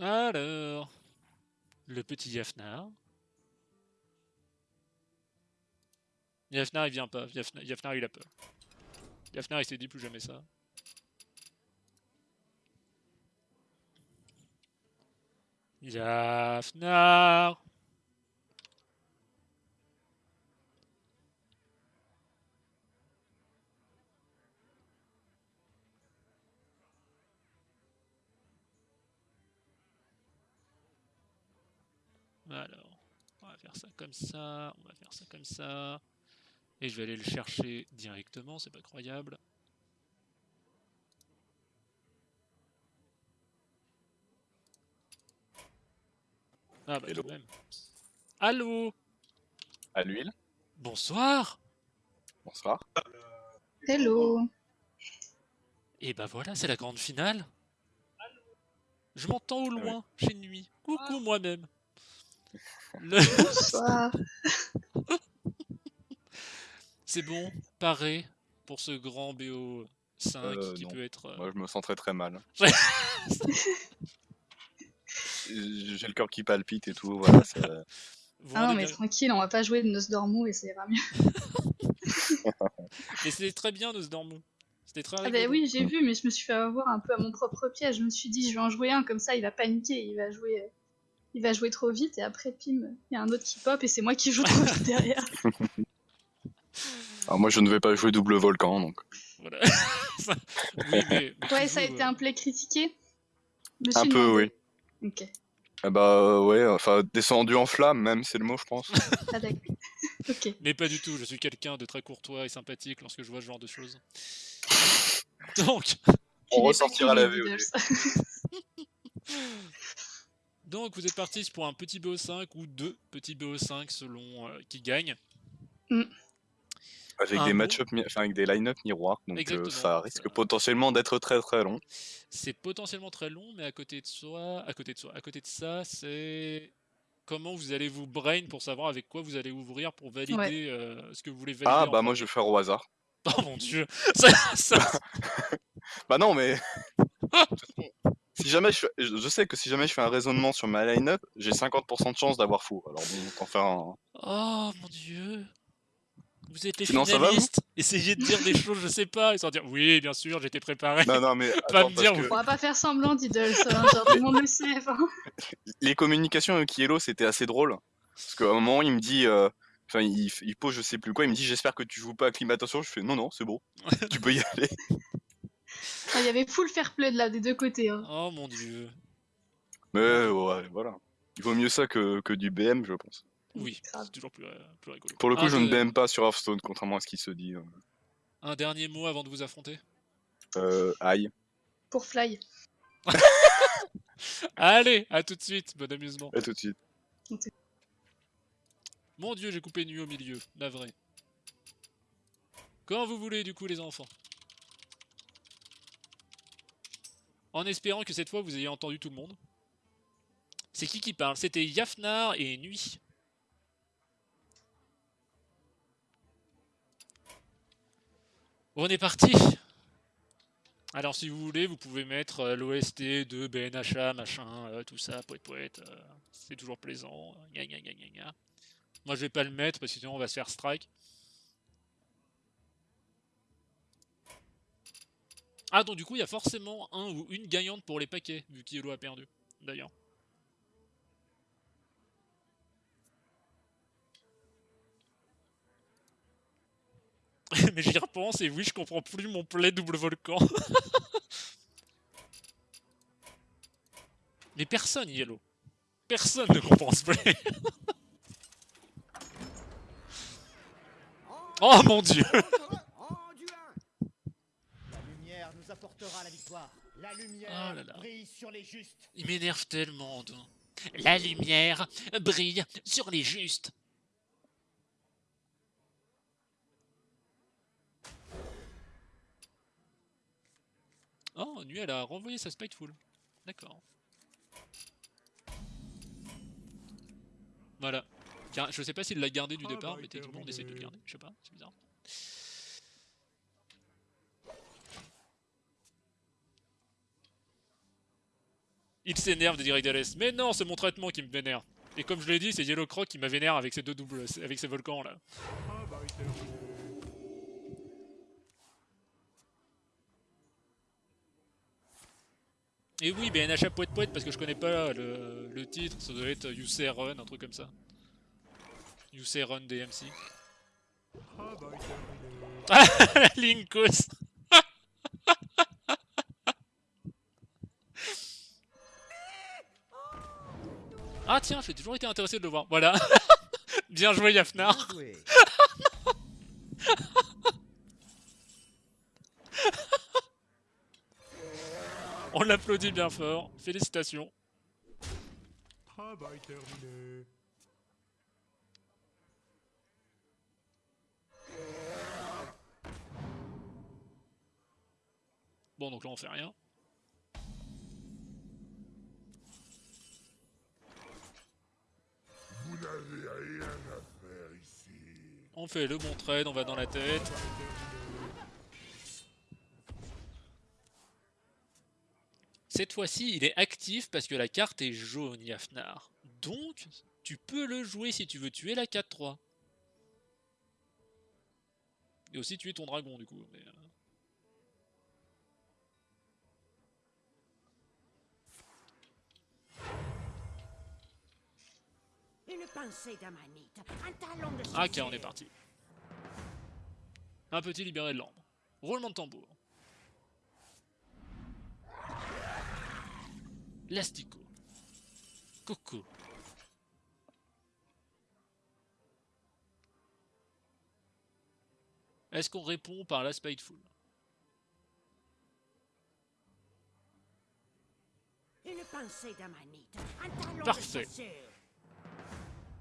Alors, le petit Yafnar. Yafnar il vient pas, Yafnar, Yafnar il a peur. Yafnar il s'est dit plus jamais ça. Yafnar Alors, on va faire ça comme ça, on va faire ça comme ça. Et je vais aller le chercher directement, c'est pas croyable. Ah bah Hello. quand même. Allô? À l'huile? Bonsoir Bonsoir. Hello. Et bah voilà, c'est la grande finale. Je m'entends au Ah oui. loin, chez Nuit. Coucou moi-même. Le- Bonsoir. Euh, C'est bon, paré pour ce grand BO5 Euh, qui non. peut être... euh, Moi, je me sens très très mal. J'ai le cœur qui palpite et tout. Voilà, ça- vous Ah non, mais bien- tranquille, on va pas jouer de Nosdormu et ça ira mieux. Mais c'était très bien Nosdormu. C'était très Ah bah oui, j'ai vu, mais je me suis fait avoir un peu à mon propre piège. Je me suis dit, je vais en jouer un, comme ça il va paniquer, il va jouer, euh, il va jouer trop vite, et après, pim, il y a un autre qui pop, et c'est moi qui joue trop vite derrière. Alors, moi, je ne vais pas jouer double volcan, donc. Voilà. Ça- oui, mais, mais tu Ouais, ça a été euh, un play critiqué. Un peu, oui. Ok, Ah bah euh, ouais, enfin descendu en flamme même, c'est le mot, je pense. ah d'accord. ok. Mais pas du tout, je suis quelqu'un de très courtois et sympathique lorsque je vois ce genre de choses. Donc, On ressortira la. Diddles. Donc vous êtes partis pour un petit BO5 ou deux petits BO5 selon euh, qui gagne. Avec Un des enfin avec des line-up miroirs, donc euh, ça risque ça- potentiellement d'être très très long. C'est potentiellement très long, mais à côté de soi, à côté de soi, à côté de ça, c'est comment vous allez vous brain pour savoir avec quoi vous allez ouvrir pour valider Ouais. euh, ce que vous voulez valider. Ah bah moi je vais faire au hasard. Oh mon dieu, ça, ça- Bah non mais si jamais je, sais que si jamais je fais un raisonnement sur ma line-up, j'ai 50% de chance d'avoir fou. Alors bon, autant faire un. Oh mon dieu. Vous êtes les Sinon, va, finalistes. Essayez de dire des choses, je sais pas, et sans dire oui, bien sûr, j'étais préparé. Non non mais Pas attends, me dire, que On va pas faire semblant, Diddles, hein, tout le monde le sait. enfin. les communications avec Yellow c'était assez drôle parce qu'à un moment il me dit. euh, Enfin, il, il pose je sais plus quoi, il me dit j'espère que tu joues pas acclimatation. Je fais non, non, c'est bon, tu peux y aller. Ah, Il y avait full fair play de là, des deux côtés. hein. Oh mon dieu. Mais ouais, voilà. Il vaut mieux ça que, que du BM, je pense. Oui, c'est toujours plus, euh, plus rigolo. Pour le coup, Un je ne BM pas sur Hearthstone, contrairement à ce qui se dit. euh. Un dernier mot avant de vous affronter? Euh, aïe. Pour Fly. Allez, à tout de suite, bon amusement. À tout de suite. Mon dieu, j'ai coupé nuit au milieu, navré. Quand vous voulez, du coup, les enfants. En espérant que cette fois vous ayez entendu tout le monde. C'est qui qui parle? C'était Yafnar et Nuit. On est parti Alors si vous voulez, vous pouvez mettre euh, l'OST de BNHA, machin, euh, tout ça, poète poète, euh, c'est toujours plaisant. Moi je vais pas le mettre parce que sinon on va se faire strike. Ah donc du coup il y a forcément un ou une gagnante pour les paquets, vu qu'Yellow a perdu, d'ailleurs. Mais j'y repense et oui je comprends plus mon play double volcan. Mais personne Yellow. Personne ne comprend ce play. oh mon dieu La lumière nous apportera la victoire. La lumière Oh là là. brille sur les justes. Il m'énerve tellement. donc. La lumière brille sur les justes. Oh, Nuit, elle a renvoyé sa Spiteful. D'accord. Voilà. Car- Je sais pas s'il l'a gardé du Ah, départ, bah, mais techniquement on essaie de le terminé. garder. Je sais pas, c'est bizarre. Il s'énerve de dire Dales. Mais non, c'est mon traitement qui me vénère. Et comme je l'ai dit, c'est Yellow Croc qui m'a vénère avec ses deux doubles, avec ses volcans là. Et oui, BNH poète poète parce que je connais pas le, le titre, ça doit être UC Run, un truc comme ça. UC Run DMC. Ah, Linkos Ah tiens, j'ai toujours été intéressé de le voir. Voilà. Bien joué Yafnar. Bien joué. On l'applaudit bien fort. Félicitations. Travail terminé. Bon, donc là on fait rien. On fait le bon trade, on va dans la tête. Cette fois-ci, il est actif parce que la carte est jaune, Yafnar. Donc, tu peux le jouer si tu veux tuer la 4-3. Et aussi tuer ton dragon, du coup. mais, Une pincée d'amanite, un talon de Ah, ok, on est parti. Un petit libéré de l'ambre. Roulement de tambour. L'astico. Coco. Est-ce qu'on répond par la Spiteful? Une pincée d'amanite, un talon Parfait. de sorcier.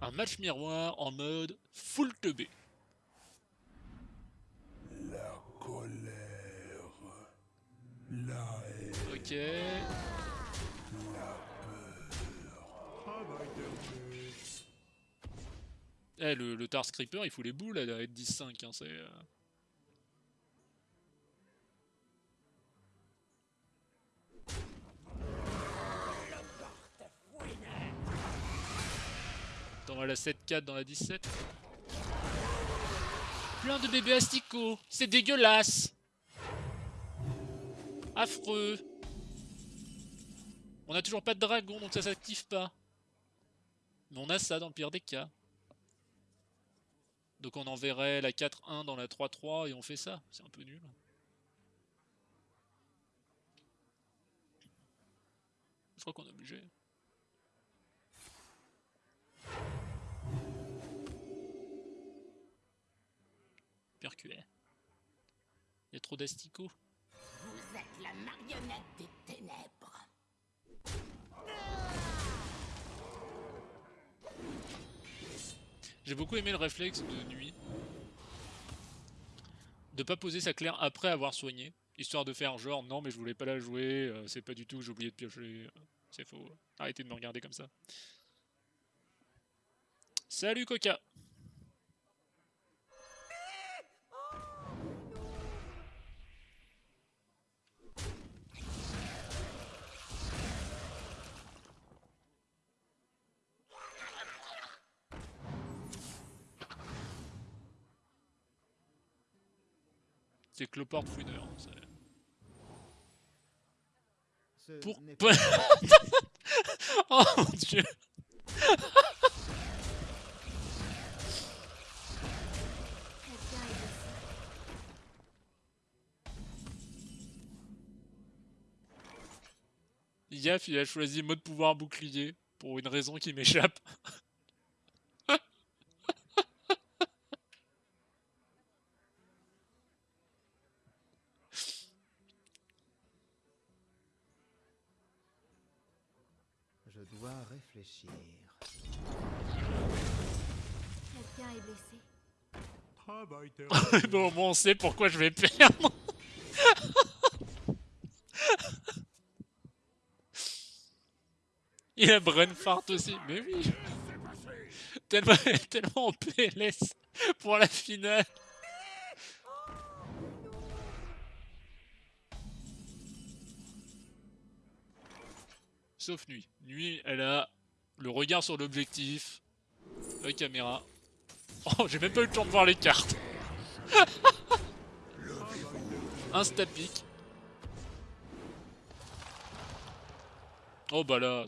Un match miroir en mode full teubé. La colère. La haine. Ok. Travail terminé. Eh, le, le Tar Creeper, il fout les boules à être 10-5. Hein, c'est, on va la 7-4 dans la 17. Plein de bébés asticots. C'est dégueulasse. Affreux. On a toujours pas de dragon, donc ça s'active pas. Mais on a ça dans le pire des cas. Donc on enverrait la 4-1 dans la 3-3 et on fait ça. C'est un peu nul. Je crois qu'on est obligé. Percuet. Il y a trop d'asticots. Vous êtes la marionnette des ténèbres. J'ai beaucoup aimé le réflexe de nuit. De pas poser sa claire après avoir soigné. Histoire de faire genre non mais je voulais pas la jouer, euh, c'est pas du tout, j'ai oublié de piocher. euh, C'est faux. Arrêtez de me regarder comme ça. Salut Coca Cloport hein, c'est- Ce Pour... n'est pas oh mon dieu il a choisi mode pouvoir bouclier pour une raison qui m'échappe. Je dois réfléchir. Quelqu'un est blessé. Travail terminé. bon, au moins on sait pourquoi je vais perdre. Il a Brenfart aussi, mais oui. Tellement, tellement en PLS pour la finale. sauf Nuit. Nuit, elle a le regard sur l'objectif, la caméra. Oh, j'ai même pas eu le temps de voir les cartes. Instapic. Oh bah là.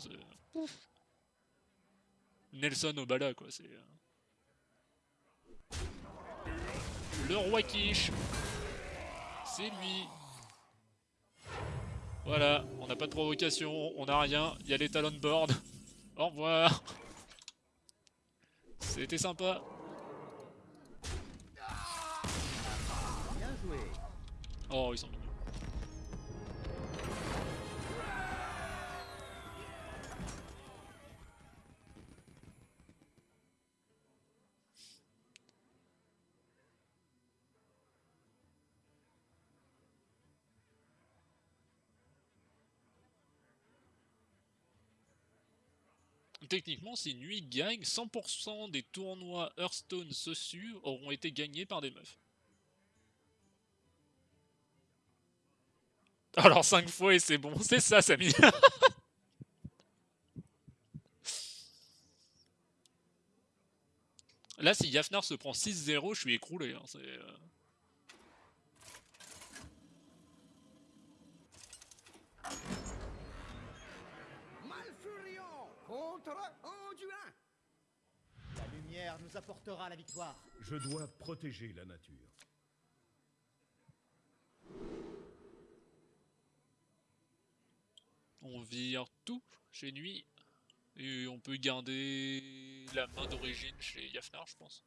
Nelson au bala quoi, c'est... euh. Le roi quiche C'est lui Voilà, on n'a pas de provocation, on n'a rien, il y a les talons board. Au revoir C'était sympa Bien joué. Oh, ils sont. Techniquement, si Nuit gagne, 100% des tournois Hearthstone Sosu auront été gagnés par des meufs. Alors 5 fois et c'est bon, c'est ça Samy Là si Yafnar se prend 6-0, je suis écroulé. hein, c'est, euh, Malfurion contre Anduin. La lumière nous apportera la victoire. Je dois protéger la nature. On vire tout chez Nuit. Et on peut garder la main d'origine chez Yafnar, je pense.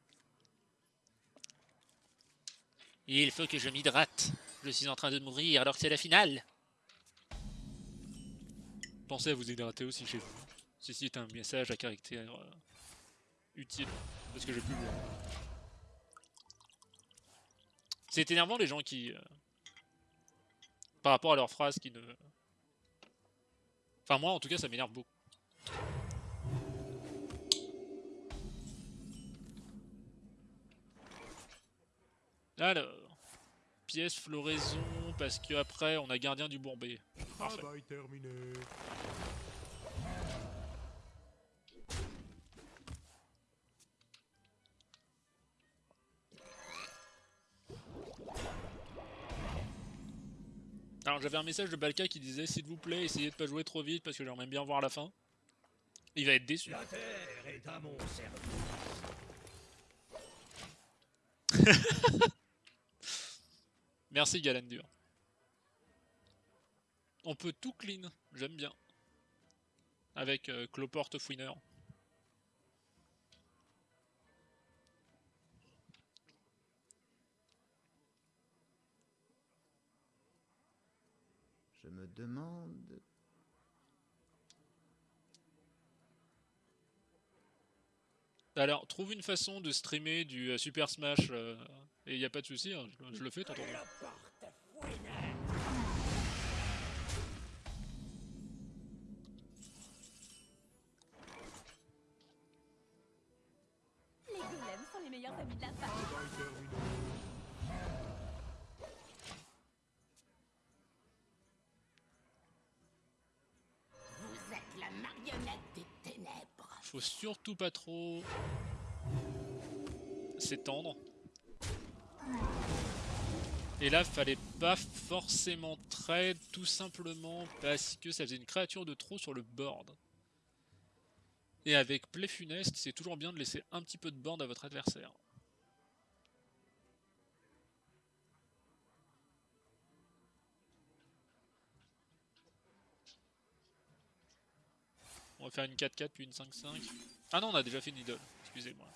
Il faut que je m'hydrate. Je suis en train de mourir alors que c'est la finale. Pensez à vous hydrater aussi chez vous. Ceci est un message à caractère euh, utile. Parce que j'ai plus C'est énervant les gens qui... euh, par rapport à leurs phrases qui ne... Enfin moi en tout cas ça m'énerve beaucoup. Alors, pièce floraison parce que après on a gardien du Bourbet. Parfait. Travail terminé. Alors j'avais un message de Balka qui disait s'il vous plaît essayez de pas jouer trop vite parce que j'aimerais bien voir la fin. Il va être déçu. La terre est à mon. Merci Galandur. On peut tout clean, j'aime bien. Avec euh, Cloporte Fouineur. Demande. Alors, trouve une façon de streamer du euh, Super Smash euh, et y a pas de souci, hein, je, je le fais, t'entends bien. Les golems sont les meilleurs amis de la Faut surtout pas trop s'étendre. Et là, fallait pas forcément trade, tout simplement parce que ça faisait une créature de trop sur le board. Et avec Play Funeste, c'est toujours bien de laisser un petit peu de board à votre adversaire. On va faire une 4-4 puis une 5-5. Ah non, on a déjà fait une idole, excusez-moi.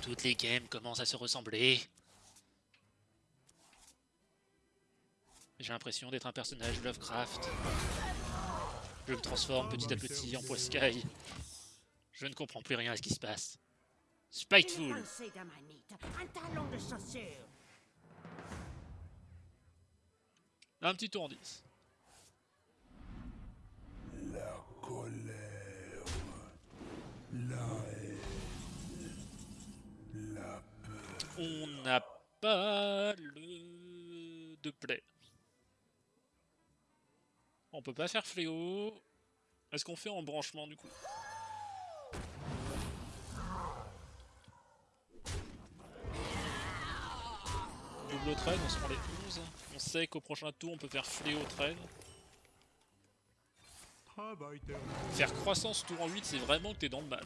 Toutes les games commencent à se ressembler. J'ai l'impression d'être un personnage Lovecraft. Je me transforme petit à petit en poiscaille. Je ne comprends plus rien à ce qui se passe. Spiteful un talon de chaussure. Un petit tour 10. La colère. La haine. La peur. On n'a pas le de play. On peut pas faire fléau. Est-ce qu'on fait en branchement du coup? Double trade, on se prend les 11. On sait qu'au prochain tour on peut faire fléau trade. Faire croissance tour en 8, c'est vraiment que t'es dans le mal.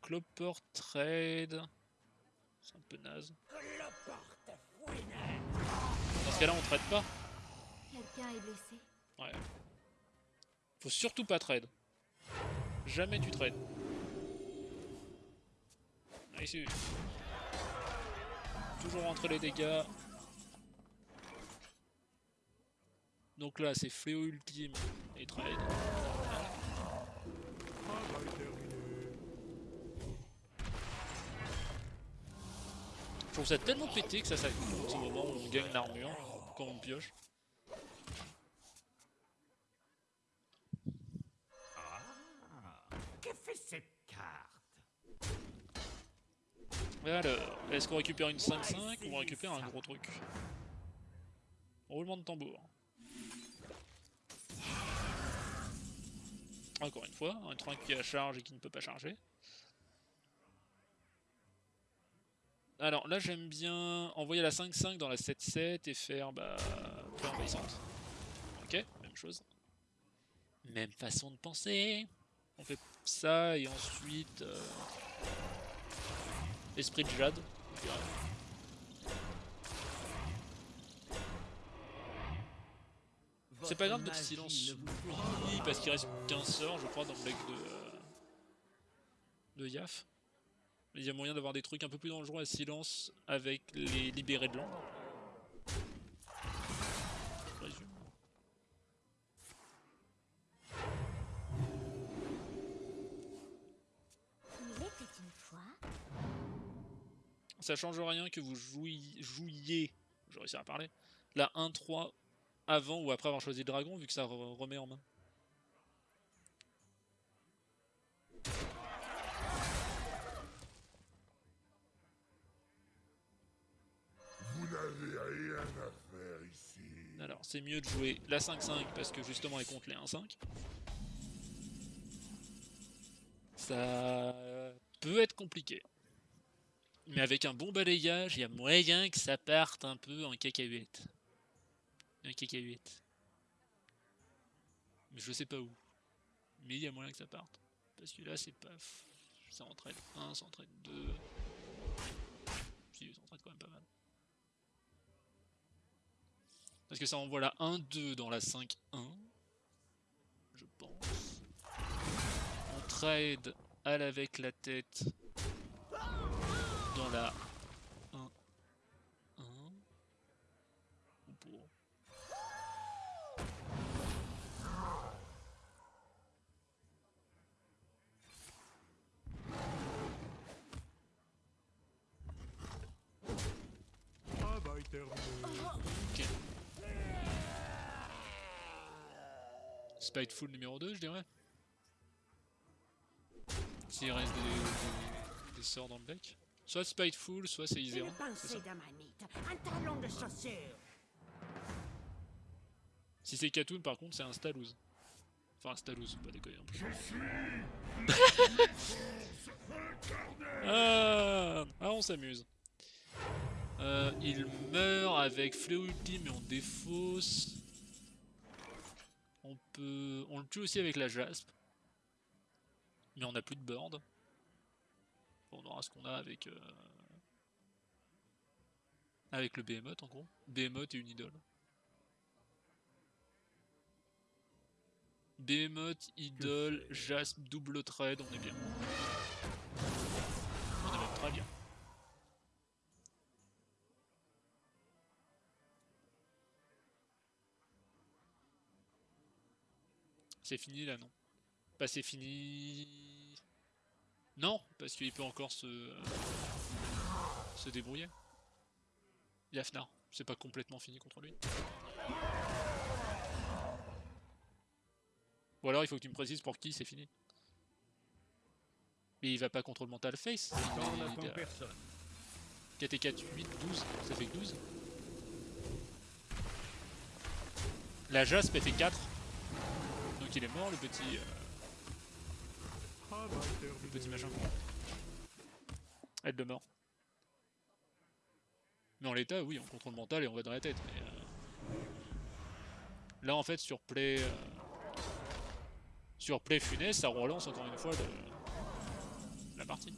Clopper trade. C'est un peu naze. Dans ce cas-là, on trade pas. Quelqu'un est blessé. Ouais. Faut surtout pas trade. Jamais tu trades. Ah, ici. Toujours entre les dégâts. Donc là, c'est fléau ultime et trade. Je trouve ça tellement pété que ça s'active au moment où on gagne l'armure quand on pioche. Que fait cette carte Et alors, est-ce qu'on récupère une 5-5 ou on récupère un gros truc? Roulement de tambour. Encore une fois, un train qui a charge et qui ne peut pas charger. Alors là j'aime bien envoyer la 5-5 dans la 7-7 et faire bah peu envahissante. Ok, même chose. Même façon de penser. On fait ça et ensuite euh, esprit de Jade. C'est pas grave notre silence oui, parce qu'il reste 15 sorts je crois dans le deck de, euh, de Yaf. Mais il y a moyen d'avoir des trucs un peu plus dangereux à silence avec les libérés de l'ombre. Ça change rien que vous jouiez, jouiez je réussi à parler, la 1-3 avant ou après avoir choisi le dragon vu que ça re- remet en main. Vous n'avez rien à faire ici. Alors c'est mieux de jouer la 5-5 parce que justement elle compte les 1-5. Ça peut être compliqué. Mais avec un bon balayage, il y a moyen que ça parte un peu en cacahuète. En cacahuète. Mais je sais pas où. Mais il y a moyen que ça parte. Parce que là c'est pas... Ça entraîne 1, ça entraîne 2. Si, ça entraîne quand même pas mal. Parce que ça envoie la 1-2 dans la 5-1. Je pense. On trade elle avec la tête dans la 1-1. Ou pour. Travail terminé. Spiteful numéro 2, je dirais. S'il reste des, des- des sorts dans le deck. Soit Spiteful, soit c'est chaussure. Si c'est Katoon, par contre, c'est un Stalouse. Enfin, un Stalouse, pas déconner en plus. ah, ah, on s'amuse. Euh, il meurt avec Fléau Ultime mais on défausse. On peut. On le tue aussi avec la Jasp. Mais on n'a plus de board. On aura ce qu'on a avec. euh, Avec le Behemoth en gros. Behemoth et une idole. Behemoth, idole, Jasp, double trade, on est bien. On est même très bien. C'est fini là, non? Pas c'est fini. Non, parce qu'il peut encore se. euh, se débrouiller. Yafnar, c'est pas complètement fini contre lui. Ou alors il faut que tu me précises pour qui c'est fini. Mais il va pas contre le mental face. Il a- personne. 4 et 4, 8, 12. Ça fait que 12. La Jasp, elle fait 4. Donc il est mort, le petit. euh, le petit machin. Elle de mort. Mais en l'état, oui, on contrôle mental et on va dans la tête. Mais euh, Là, en fait, sur play. euh, Sur play funeste, ça relance encore une fois la partie.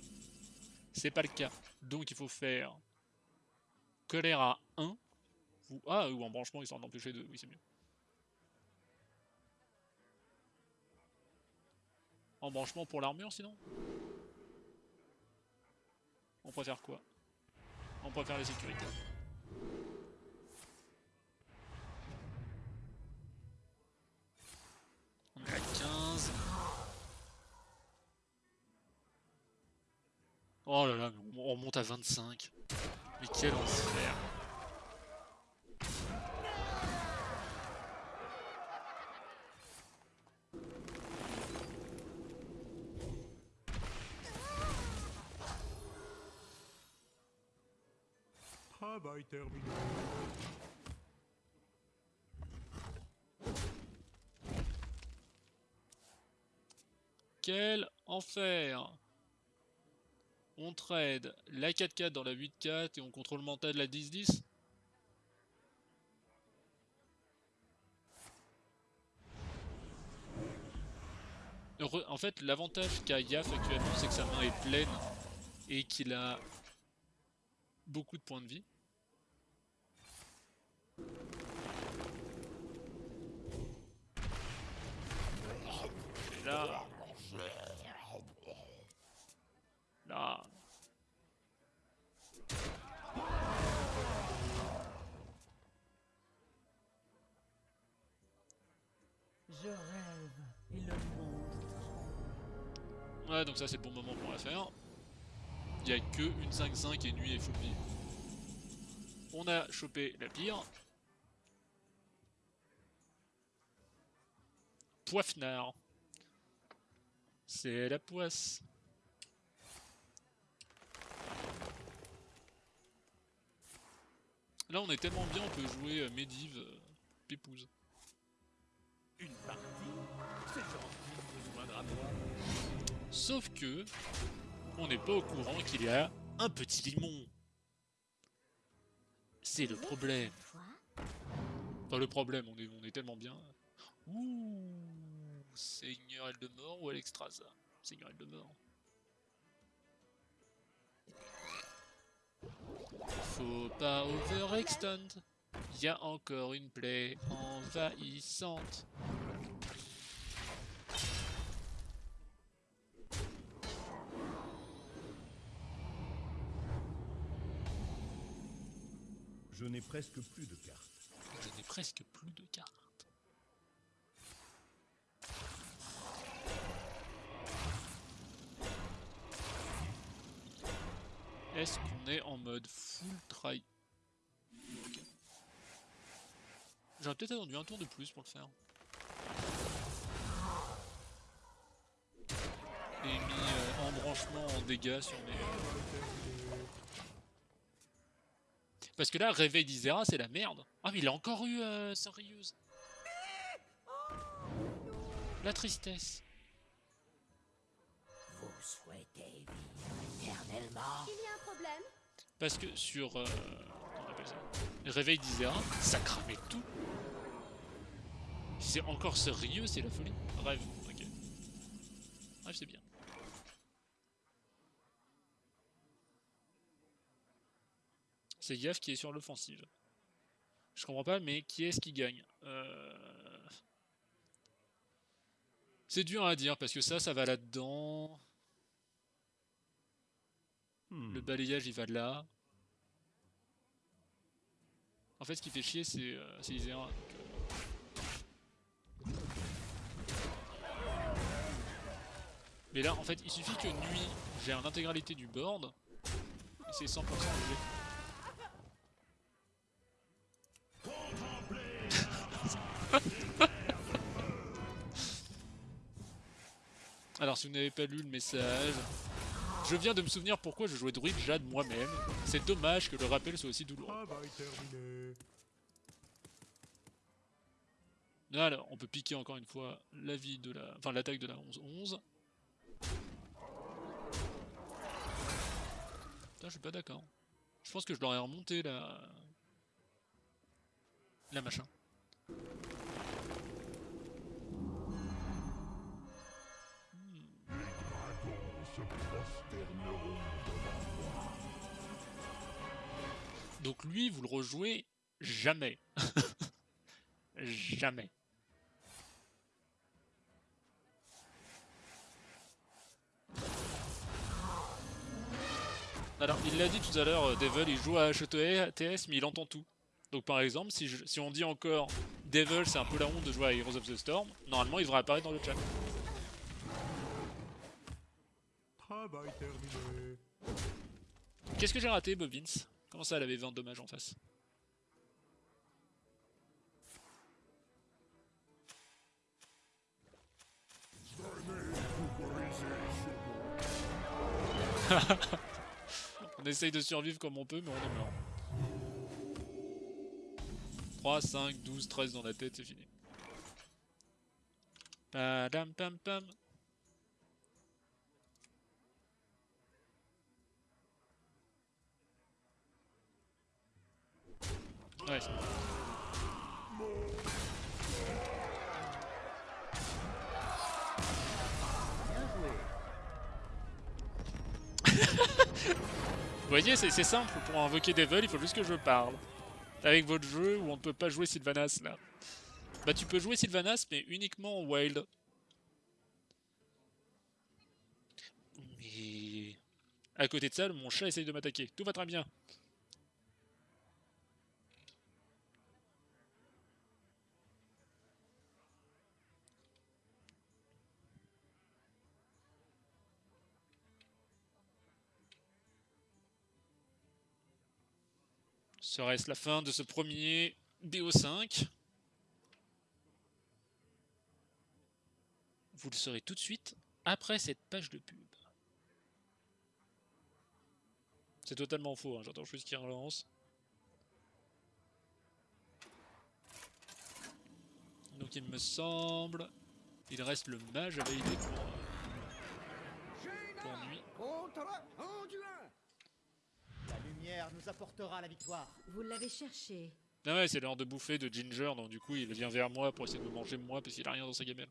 C'est pas le cas. Donc il faut faire colère à 1. Ou, ah, ou en branchement histoire d'empêcher de. Oui, c'est mieux. En branchement pour l'armure sinon On préfère quoi On préfère la sécurité. On est à 15. Oh là là, on on remonte à 25. Mais quel enfer. Quel enfer. On trade la 4-4 dans la 8-4 et on contrôle mental la 10-10 Heureux- En fait, l'avantage qu'a Yaf actuellement, c'est que sa main est pleine et qu'il a beaucoup de points de vie. Et là... Là... Je rêve et le monde Ouais, donc ça c'est le bon moment pour la faire. Il y a que une 5-5 et nuit et full vie. On a chopé la pire. Poifnard. C'est la poisse. Là on est tellement bien, on peut jouer euh, Medivh, euh, Pépouze. Une partie C'est gentil. Sauf que on n'est pas au courant qu'il y a un petit limon. C'est le problème. Enfin le problème, on est, on est tellement bien. Ouh, Seigneur Eldemort ou Alexstrasza Seigneur Eldemort. Faut pas overextend. Il y a encore une plaie envahissante. Je n'ai presque plus de cartes. Je n'ai presque plus de cartes. Est-ce qu'on est en mode full try? J'aurais peut-être attendu un tour de plus pour le faire. Et mis euh, en branchement en dégâts sur mes... euh, Parce que là, réveil d'Isera, c'est la merde. Ah, mais il a encore eu euh, sérieuse. La tristesse. Vous souhaitez vivre éternellement Il y a un problème Parce que sur. Euh, on ça? Réveil d'Isera, ça cramait tout. C'est encore sérieux, c'est la folie. Rêve, ok. Rêve, c'est bien. C'est Yaf qui est sur l'offensive. Je comprends pas, mais qui est-ce qui gagne? Euh, C'est dur à dire parce que ça, ça va là-dedans. Hmm. Le balayage, il va là. En fait, ce qui fait chier, c'est euh, donc, euh. Mais là, en fait, il suffit que nuit gère l'intégralité du board. Et c'est 100% obligé. Alors, si vous n'avez pas lu le message, Je viens de me souvenir pourquoi je jouais druide Jade moi-même. C'est dommage que le rappel soit aussi douloureux. Travail terminé. Alors, on peut piquer encore une fois la vie de la... Enfin, l'attaque de la 11-11. Putain, je suis pas d'accord. Je pense que je l'aurais remonté, la... La machin. Donc lui, vous le rejouez jamais. jamais. Alors, il l'a dit tout à l'heure, euh, Devil, il joue à HTS, mais il entend tout. Donc par exemple, si, si on dit encore Devil, c'est un peu la honte de jouer à Heroes of the Storm, normalement il devrait apparaître dans le chat. Travail terminé. Qu'est-ce que j'ai raté, Bob Vince? Comment ça, elle avait 20 dommages en face? On essaye de survivre comme on peut, mais on est mort. 3, 5, 12, 13 dans la tête, c'est fini. Padam pam pam. Vous voyez, c'est simple, pour invoquer Devil, il faut juste que je parle. Avec votre jeu où on ne peut pas jouer Sylvanas là. Bah tu peux jouer Sylvanas, mais uniquement en wild. Mais... À côté de ça, mon chat essaye de m'attaquer. Tout va très bien. Serait-ce la fin de ce premier BO5 Vous le saurez tout de suite après cette page de pub. C'est totalement faux, hein, j'entends juste qu'il relance. Donc il me semble, il reste le mage à valider pour, euh, pour nuit. Lumière nous apportera la victoire. Vous l'avez cherché. Ah ouais, c'est l'heure de bouffer de Ginger, donc du coup il vient vers moi pour essayer de me manger moi parce qu'il a rien dans sa gamelle.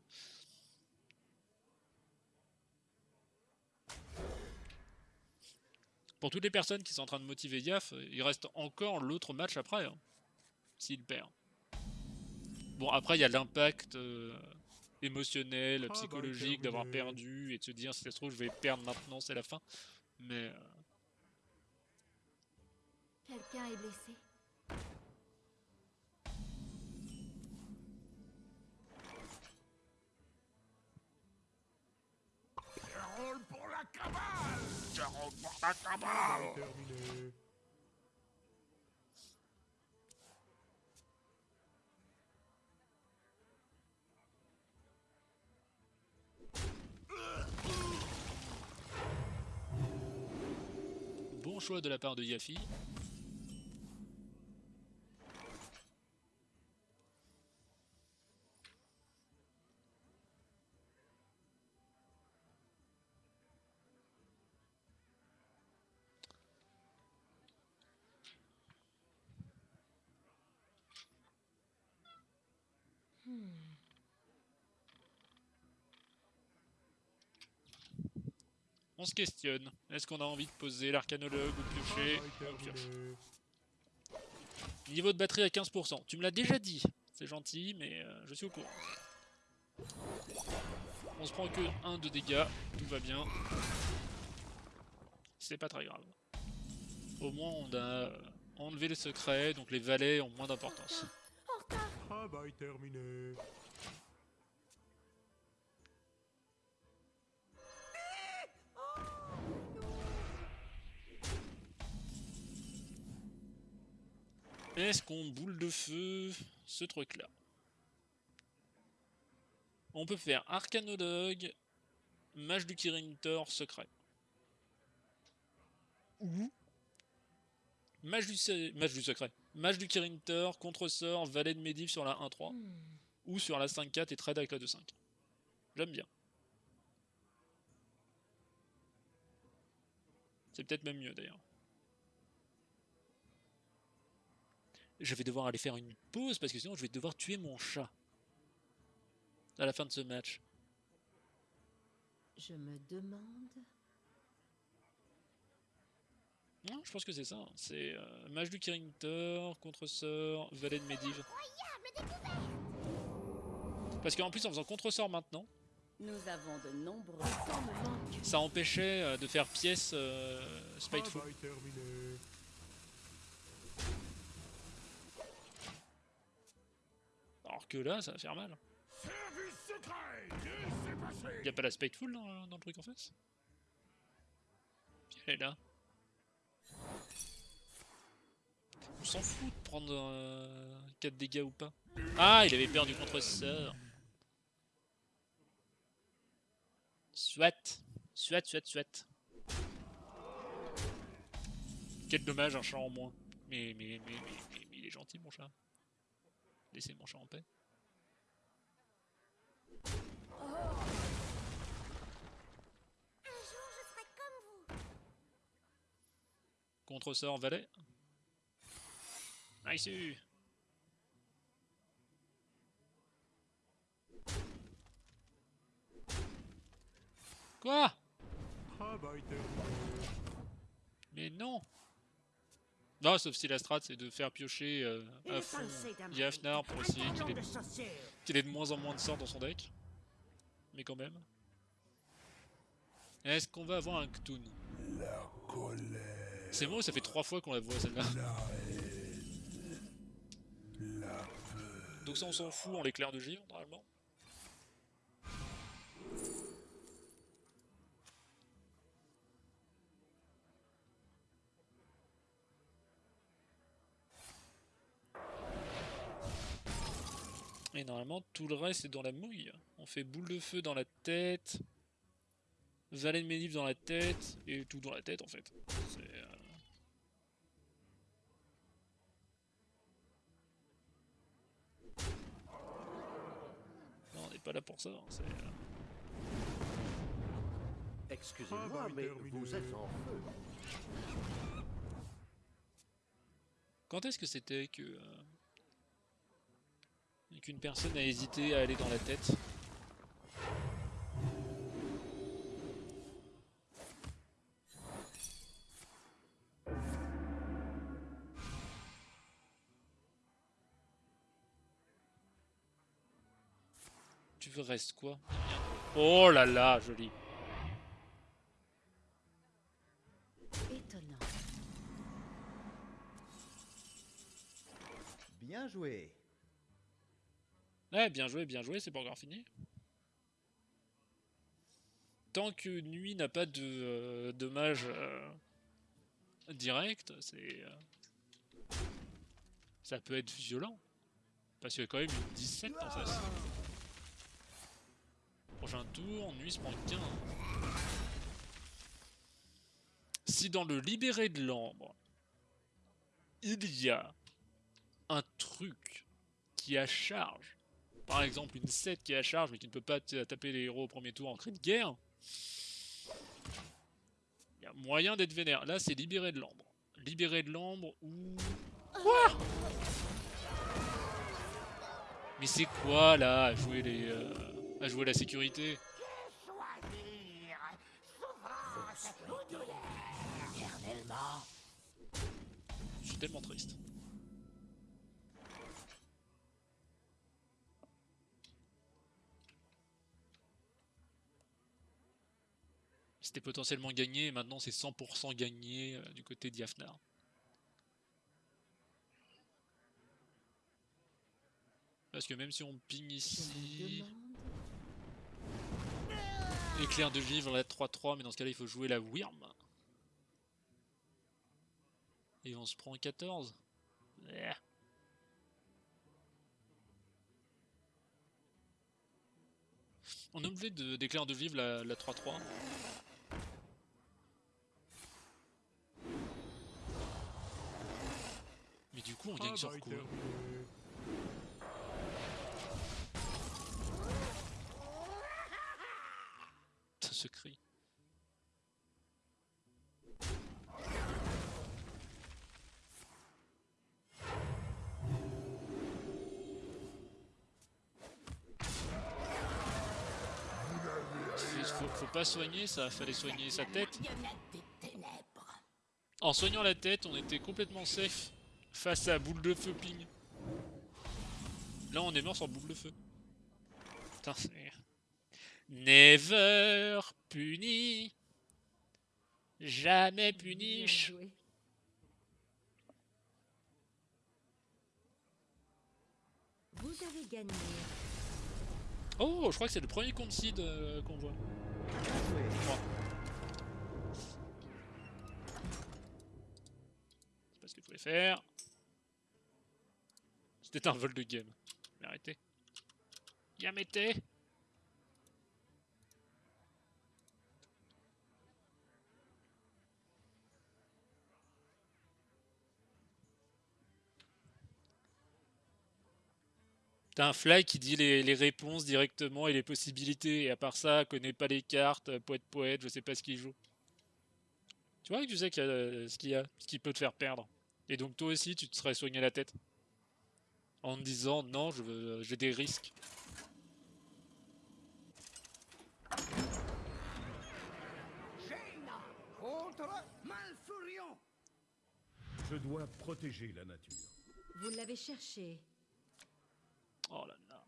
Pour toutes les personnes qui sont en train de motiver Yaf, il reste encore l'autre match après, hein, s'il perd. Bon, après il y a l'impact euh, émotionnel, Ah bah, psychologique d'avoir perdu et de se dire si ça se trouve je vais perdre maintenant, c'est la fin. Mais euh, Quelqu'un est blessé. Carole pour la cabale Carole pour la cabale terminé. bon choix de la part de Yafi. Questionne. Est-ce qu'on a envie de poser l'arcanologue ou piocher Travail On pioche. terminé. Niveau de batterie à 15%. Tu me l'as déjà dit. C'est gentil, mais euh, je suis au courant. On se prend que 1 de dégâts. Tout va bien. C'est pas très grave. Au moins, on a euh, enlevé le secret, donc les valets ont moins d'importance. Travail terminé. Est-ce qu'on boule de feu ce truc-là? On peut faire Arcanologue, Mage du Kirin Tor, secret. Ou Mage du, Mage du secret. Mage du Kirinter, contre-sort, valet de Medivh sur la 1-3. Hmm. Ou sur la 5-4 et trade avec la 2-5. J'aime bien. C'est peut-être même mieux d'ailleurs. Je vais devoir aller faire une pause parce que sinon je vais devoir tuer mon chat. À la fin de ce match. Je me demande. Non, je pense que c'est ça. hein. C'est euh, Mage du Kirinter, contre-sort, valet de Medivh. Parce qu'en plus en faisant contre-sort maintenant, Nous avons de nombreux temps me manque. ça empêchait euh, de faire pièce euh, Spiteful. Travail terminé. Alors que là, ça va faire mal. Service secret Laissez passer Y a pas la Spiteful dans, dans le truc en face? Elle est là. On s'en fout de prendre euh, 4 dégâts ou pas. Ah, il avait perdu contre sort. Soit. Soit, soit, soit. Quel dommage, un chat en moins. Mais, mais, mais, mais, mais, mais il est gentil, mon chat. Laissez mon chat en paix. Un jour, je serai comme vous. Contre-sort valet. Nice Quoi? Travail terminé. Mais non Non, sauf si la strat c'est de faire piocher euh, à fond Yafnar pour essayer qu'il ait, de moins en moins de sorts dans son deck. Mais quand même. Est-ce qu'on va avoir un Ktoon La colère, C'est moi ou ça fait trois fois qu'on la voit celle-là. Donc ça on s'en fout en l'éclair de givre normalement. Normalement tout le reste est dans la mouille. On fait boule de feu dans la tête, valet de Medivh dans la tête, et tout dans la tête en fait. C'est, euh, Non, on n'est pas là pour ça. hein, c'est, euh, Excusez-moi, mais vous êtes en feu. Quand est-ce que c'était que euh, qu'une personne a hésité à aller dans la tête Tu veux reste quoi? Oh là là, joli. Étonnant. Bien joué. Ouais, bien joué, bien joué, c'est pas encore fini. Tant que Nuit n'a pas de euh, dommage euh, direct, c'est. euh, ça peut être violent. Parce qu'il y a quand même une 17 en face. Prochain tour, Nuit se prend 15. Si dans le libéré de l'ambre, il y a un truc qui a charge par exemple une 7 qui est à charge mais qui ne peut pas taper les héros au premier tour en cri de guerre, il y a moyen d'être vénère. Là, c'est libéré de l'ambre. Libéré de l'ambre ou. Quoi? Mais c'est quoi là à jouer euh, jouer la sécurité? Je suis tellement triste. C'était potentiellement gagné, et maintenant c'est 100% gagné euh, du côté d'Yafnar. Parce que même si on ping ici, éclair de vivre la 3-3, mais dans ce cas-là il faut jouer la Wyrm. Et on se prend 14. Eh. On a oublié de- d'éclair de vivre la 3-3. Pourquoi on gagne sur Travail quoi ce cri. Faut, faut pas soigner ça, fallait soigner sa tête. En soignant la tête, on était complètement safe face à boule de feu ping. Là, on est mort sur boule de feu. Putain, c'est. Never puni. Jamais joué. Vous avez gagné. Oh, je crois que c'est le premier concede euh, qu'on voit. Je crois. C'est pas ce qu'il fallait faire. C'était un vol de game. Mais arrêtez. Yamete T'as un fly qui dit les, réponses directement et les possibilités, et à part ça, connaît pas les cartes, poète poète, je sais pas ce qu'il joue. Tu vois que tu sais euh, ce qu'il y a, ce qui peut te faire perdre. Et donc toi aussi, tu te serais soigné la tête. En disant, non, je veux- j'ai des risques. Jaina contre Malfurion. Je dois protéger la nature. Vous l'avez cherché. Oh là là.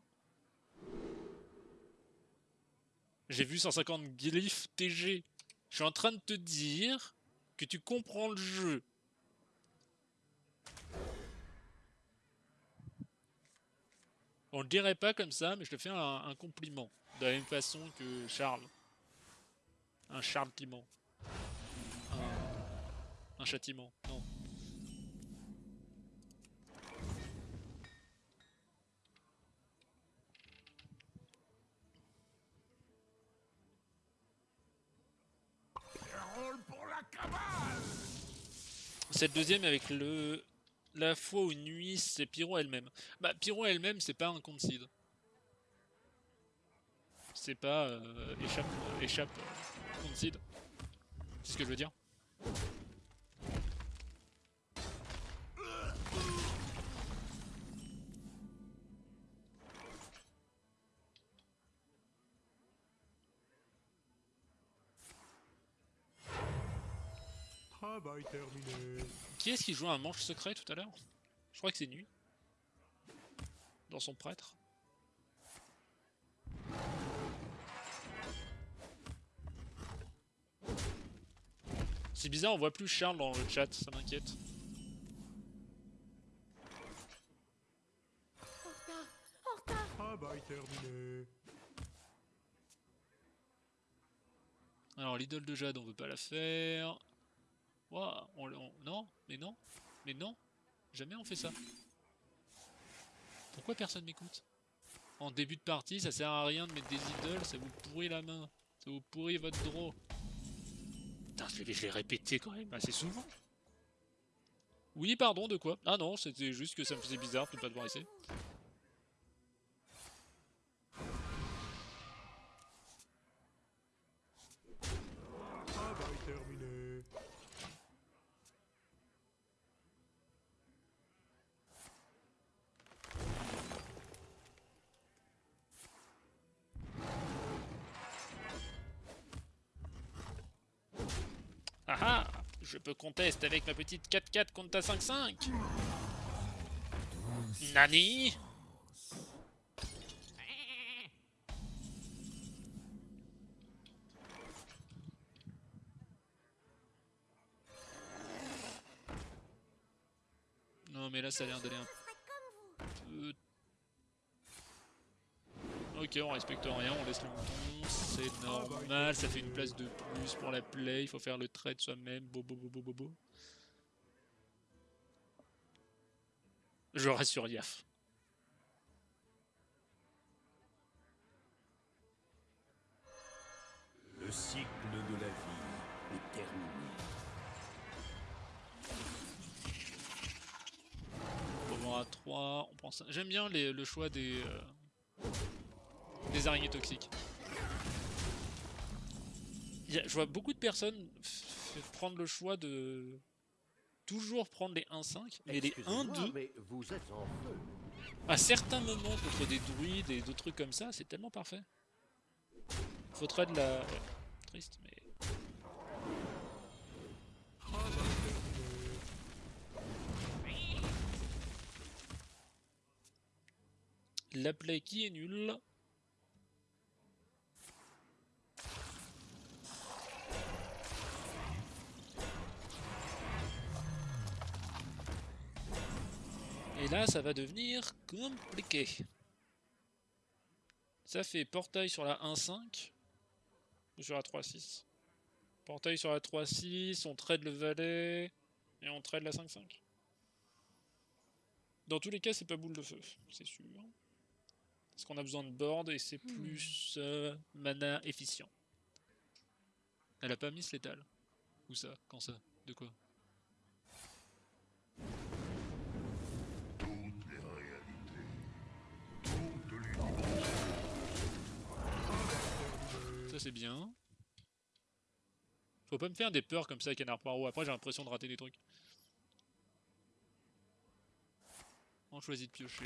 J'ai vu 150 glyphes TG. Je suis en train de te dire que tu comprends le jeu. On le dirait pas comme ça, mais je te fais un, compliment. De la même façon que Charles. Un Charles. Un, châtiment. Non. Le deuxième avec le la fois où nuit c'est Pyro elle-même. Bah Pyro elle-même c'est pas un concede. C'est pas euh, échappe échappe euh, concede. C'est ce que je veux dire? Travail terminé. Qui est-ce qui joue un manche secret tout à l'heure? Je crois que c'est nuit. Dans son prêtre. C'est bizarre, on voit plus Charles dans le chat, ça m'inquiète. Travail terminé. Alors l'idole de Jade, on veut pas la faire. Ouah, on, on- non, mais non, mais non, jamais on fait ça. Pourquoi personne m'écoute? En début de partie, ça sert à rien de mettre des idoles, ça vous pourrit la main, ça vous pourrit votre draw. Putain, je vais répéter quand même assez souvent. Oui, pardon, de quoi? Ah non, c'était juste que ça me faisait bizarre de ne pas devoir essayer. Conteste avec ma petite 4-4 contre ta 5-5 Nani? Non mais là ça a l'air d'aller un peu... On respecte rien, on laisse le mouton, c'est normal, ça fait une place de plus pour la play, il faut faire le trade soi-même, bobo bobo bobo. Je reste sur Yaf. Le cycle de la vie est terminé. Syndra, on prend ça. J'aime bien les- le choix des, euh, des araignées toxiques. Je vois beaucoup de personnes prendre le choix de toujours prendre les 1-5, mais les Excusez-moi, 1-2, mais vous êtes en feu. à certains moments contre des druides et d'autres trucs comme ça, c'est tellement parfait. Faudrait de la... ouais, triste, mais... La play qui est nulle. Et là, ça va devenir compliqué. Ça fait portail sur la 1.5 ou sur la 3.6 Portail sur la 3.6, on trade le valet et on trade la 5.5. Dans tous les cas, c'est pas boule de feu, c'est sûr. Parce qu'on a besoin de board et c'est plus euh, mana efficient. Elle a pas mis ce létal. Où ça? Quand ça? De quoi? Faut pas me faire des peurs comme ça, canard poireau. Après j'ai l'impression de rater des trucs. On choisit de piocher.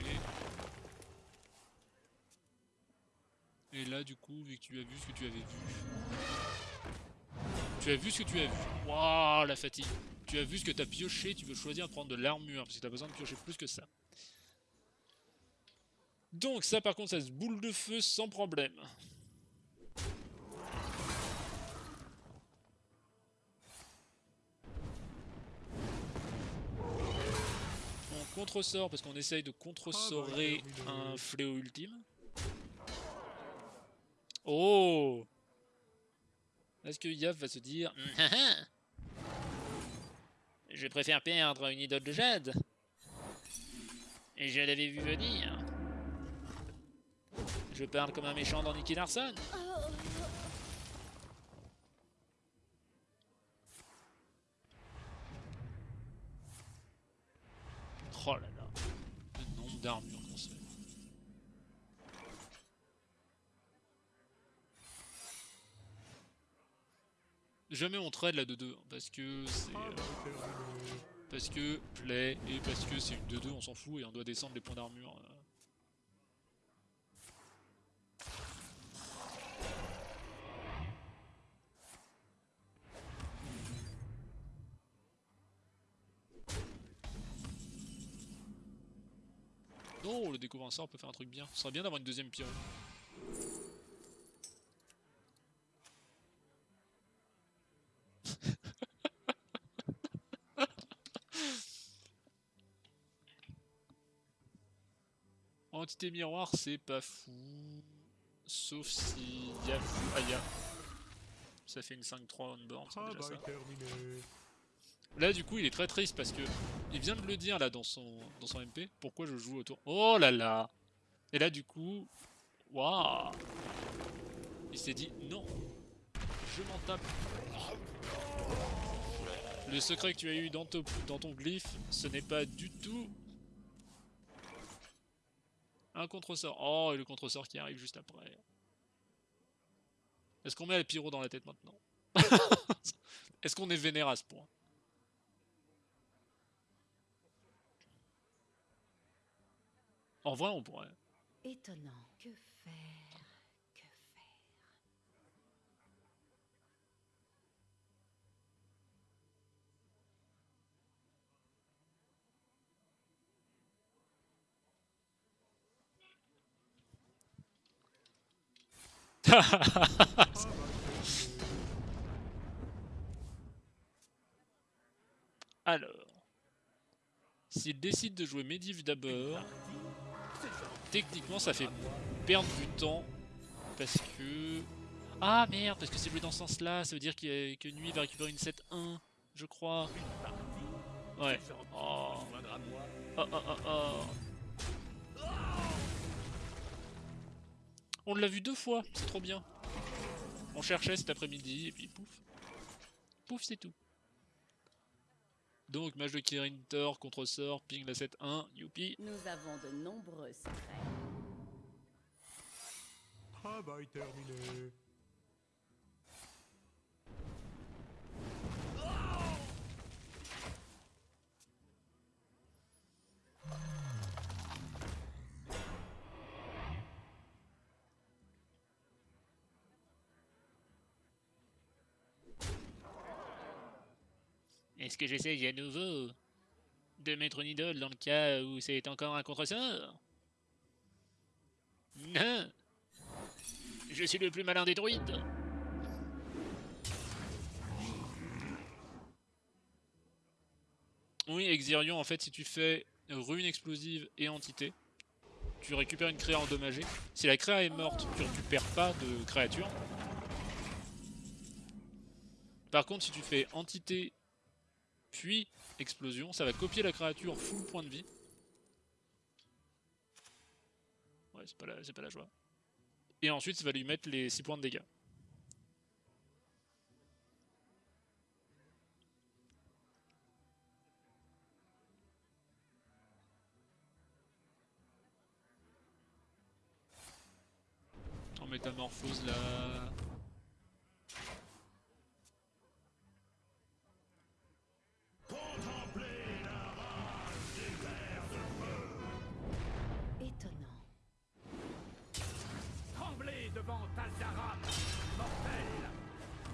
Et là du coup, vu que tu as vu ce que tu avais vu. Tu as vu ce que tu as vu. Waouh, la fatigue. Tu as vu ce que tu as pioché, tu veux choisir de prendre de l'armure, parce que tu as besoin de piocher plus que ça. Donc ça par contre, ça se boule de feu sans problème. Contre-sort parce qu'on essaye de contre-sorer un fléau ultime. Oh Est-ce que Yav va se dire Je préfère perdre une idole de jade. Et je l'avais vu venir. Je parle comme un méchant dans Nicky Larson Oh là là Le nombre d'armures qu'on se fait Jamais on trade la 2-2 parce que c'est. euh, parce que play et parce que c'est une 2-2, on s'en fout et on doit descendre les points d'armure. euh. Découvre un sort peut faire un truc bien. Ce serait bien d'avoir une deuxième pyro. Entité miroir, c'est pas fou. Sauf si Y'a Aya. Ça fait une 5-3 on board, c'est déjà ça. Là, du coup, il est très triste parce que il vient de le dire là dans son, dans son MP. Pourquoi je joue autour Oh là là Et là, du coup, waouh Il s'est dit non, je m'en tape. Le secret que tu as eu dans, ton- dans ton glyphe, ce n'est pas du tout un contre-sort. Oh, et le contre-sort qui arrive juste après. Est-ce qu'on met le pyro dans la tête maintenant? Est-ce qu'on est vénère à ce point? En vrai, on pourrait. Étonnant. Que faire? Que faire Alors, s'il décide de jouer Medivh d'abord, techniquement ça fait perdre du temps parce que... Ah merde, parce que c'est joué dans ce sens-là, ça veut dire que Nuit va récupérer une 7-1, je crois. Ouais. Oh. Oh, oh, oh, oh. On l'a vu deux fois, c'est trop bien. On cherchait cet après-midi et puis pouf. Pouf, c'est tout. Donc, mage de Kirin Thor, contre-sort, ping la 7-1, youpi. Nous avons de nombreux secrets. Travail terminé. Est-ce que j'essaye à nouveau de mettre une idole dans le cas où c'est encore un contre-sort Non Je suis le plus malin des druides Oui, Exirion, en fait, si tu fais rune explosive et entité, tu récupères une créa endommagée. Si la créa est morte, tu récupères pas de créature. Par contre, si tu fais entité puis explosion, ça va copier la créature full point de vie. Ouais, c'est pas, la- pas la joie. Et ensuite, ça va lui mettre les 6 points de dégâts. En métamorphose là.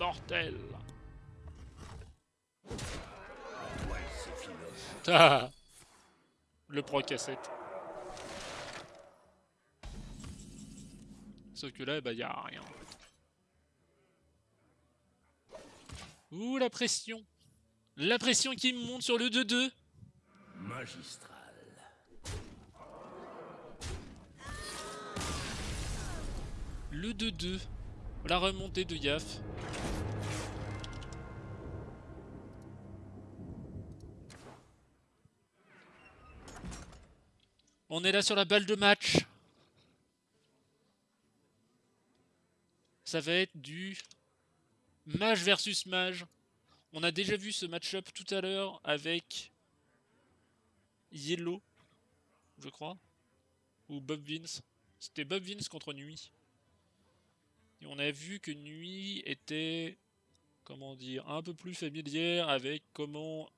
Mortel Ah Le pro cassette. Sauf que là, bah y a rien. Ouh la pression La pression qui me monte sur le 2-2 Magistral. Le 2-2 La remontée de Yaf. On est là sur la balle de match. Ça va être du mage versus mage. On a déjà vu ce match-up tout à l'heure avec Yellow, je crois, ou Bob Vince. C'était Bob Vince contre Nuit. Et on a vu que Nuit était, comment dire, un peu plus familière avec comment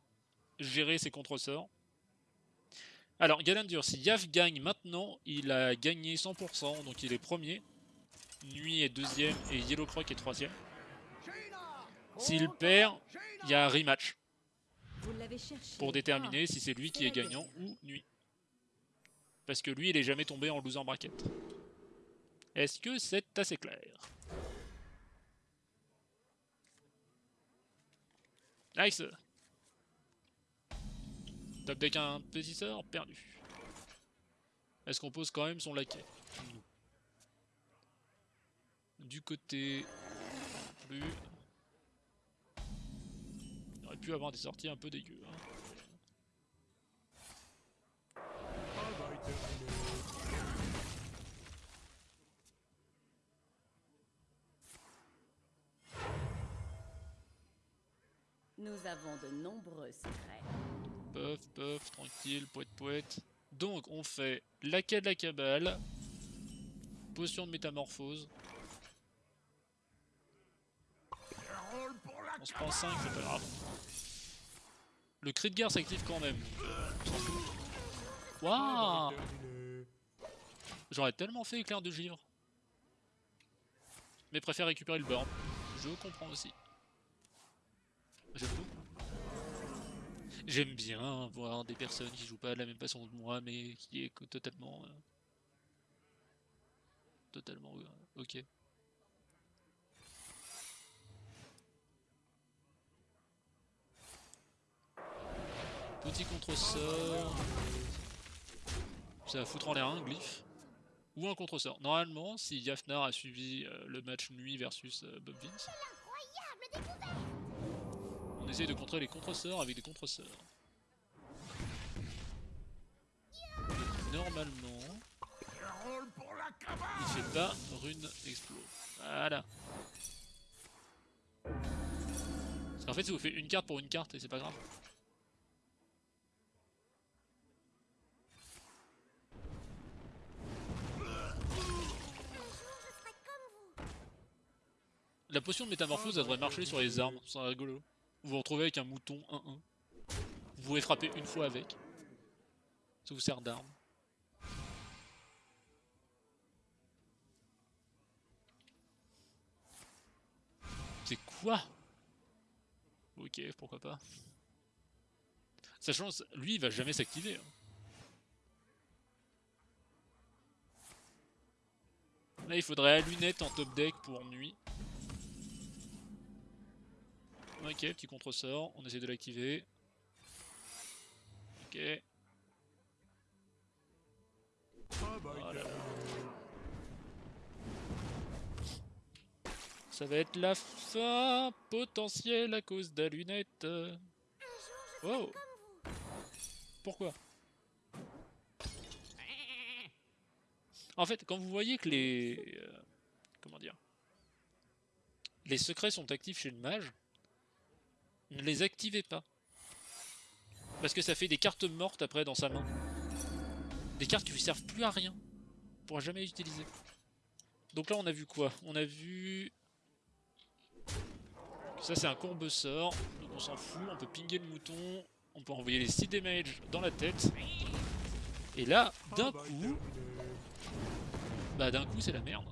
gérer ses contre-sorts. Alors, Galandur, si Yav gagne maintenant, il a gagné 100%, donc il est premier. Nuit est deuxième et Yellow Croc est troisième. S'il perd, il y a un rematch pour déterminer si c'est lui qui est gagnant ou Nuit. Parce que lui, il est jamais tombé en loser bracket. Est-ce que c'est assez clair? Nice Top deck un sort, perdu. Est-ce qu'on pose quand même son laquais? Du côté... Plus... Il aurait pu avoir des sorties un peu dégueu. hein. Nous avons de nombreux secrets. Puff, puff, tranquille, poète, poète. Donc, on fait laquais de la cabale, potion de métamorphose. La On se prend 5, c'est pas grave. Le cri de guerre s'active quand même. Waouh. J'aurais tellement fait éclair de givre. Mais préfère récupérer le burn. Je comprends aussi. J'aime beaucoup. J'aime bien voir des personnes qui jouent pas de la même façon que moi, mais qui est totalement... euh, totalement... euh, ok. Petit contre-sort. Ça va foutre en l'air un glyphe. Ou un contre-sort. Normalement, si Yafnar a suivi euh, le match nuit versus Bob Vince, essaye de contrer les contresorts avec des contresorts. Normalement, il fait pas rune explo. Voilà. Parce qu'en fait, ça vous fait une carte pour une carte et c'est pas grave. La potion de métamorphose, devrait marcher sur les armes, c'est rigolo. Vous vous retrouvez avec un mouton 1-1. Vous pouvez frapper une fois avec. Ça vous sert d'arme. C'est quoi? Ok, pourquoi pas. Sachant, lui, il va jamais s'activer. hein. Là, il faudrait la lunette en top deck pour nuit. Ok, petit contre-sort, on essaie de l'activer. Ok. Ça va être la fin potentielle à cause de la lunette. Oh Pourquoi? En fait, quand vous voyez que les... euh, comment dire Les secrets sont actifs chez le mage, ne les activez pas. Parce que ça fait des cartes mortes après dans sa main. Des cartes qui lui servent plus à rien. On pourra jamais les utiliser. Donc là on a vu quoi? On a vu... Ça c'est un courbe sort, donc on s'en fout, on peut pinguer le mouton, on peut envoyer les 6 damage dans la tête. Et là, d'un coup, bah d'un coup c'est la merde.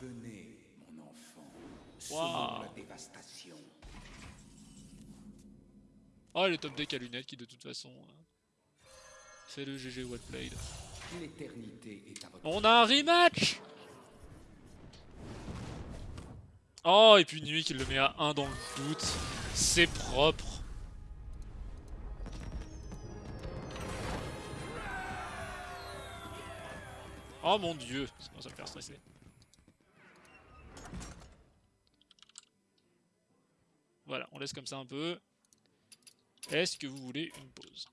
Venez, mon enfant. Semons la dévastation. Oh le top deck à lunettes qui de toute façon euh, fait le GG well played. L'éternité est à votre On a un rematch Oh et puis Nuit qui le met à 1 dans le doute. C'est propre. Oh mon dieu, ça commence à me faire stresser. Voilà, on laisse comme ça un peu. Est-ce que vous voulez une pause?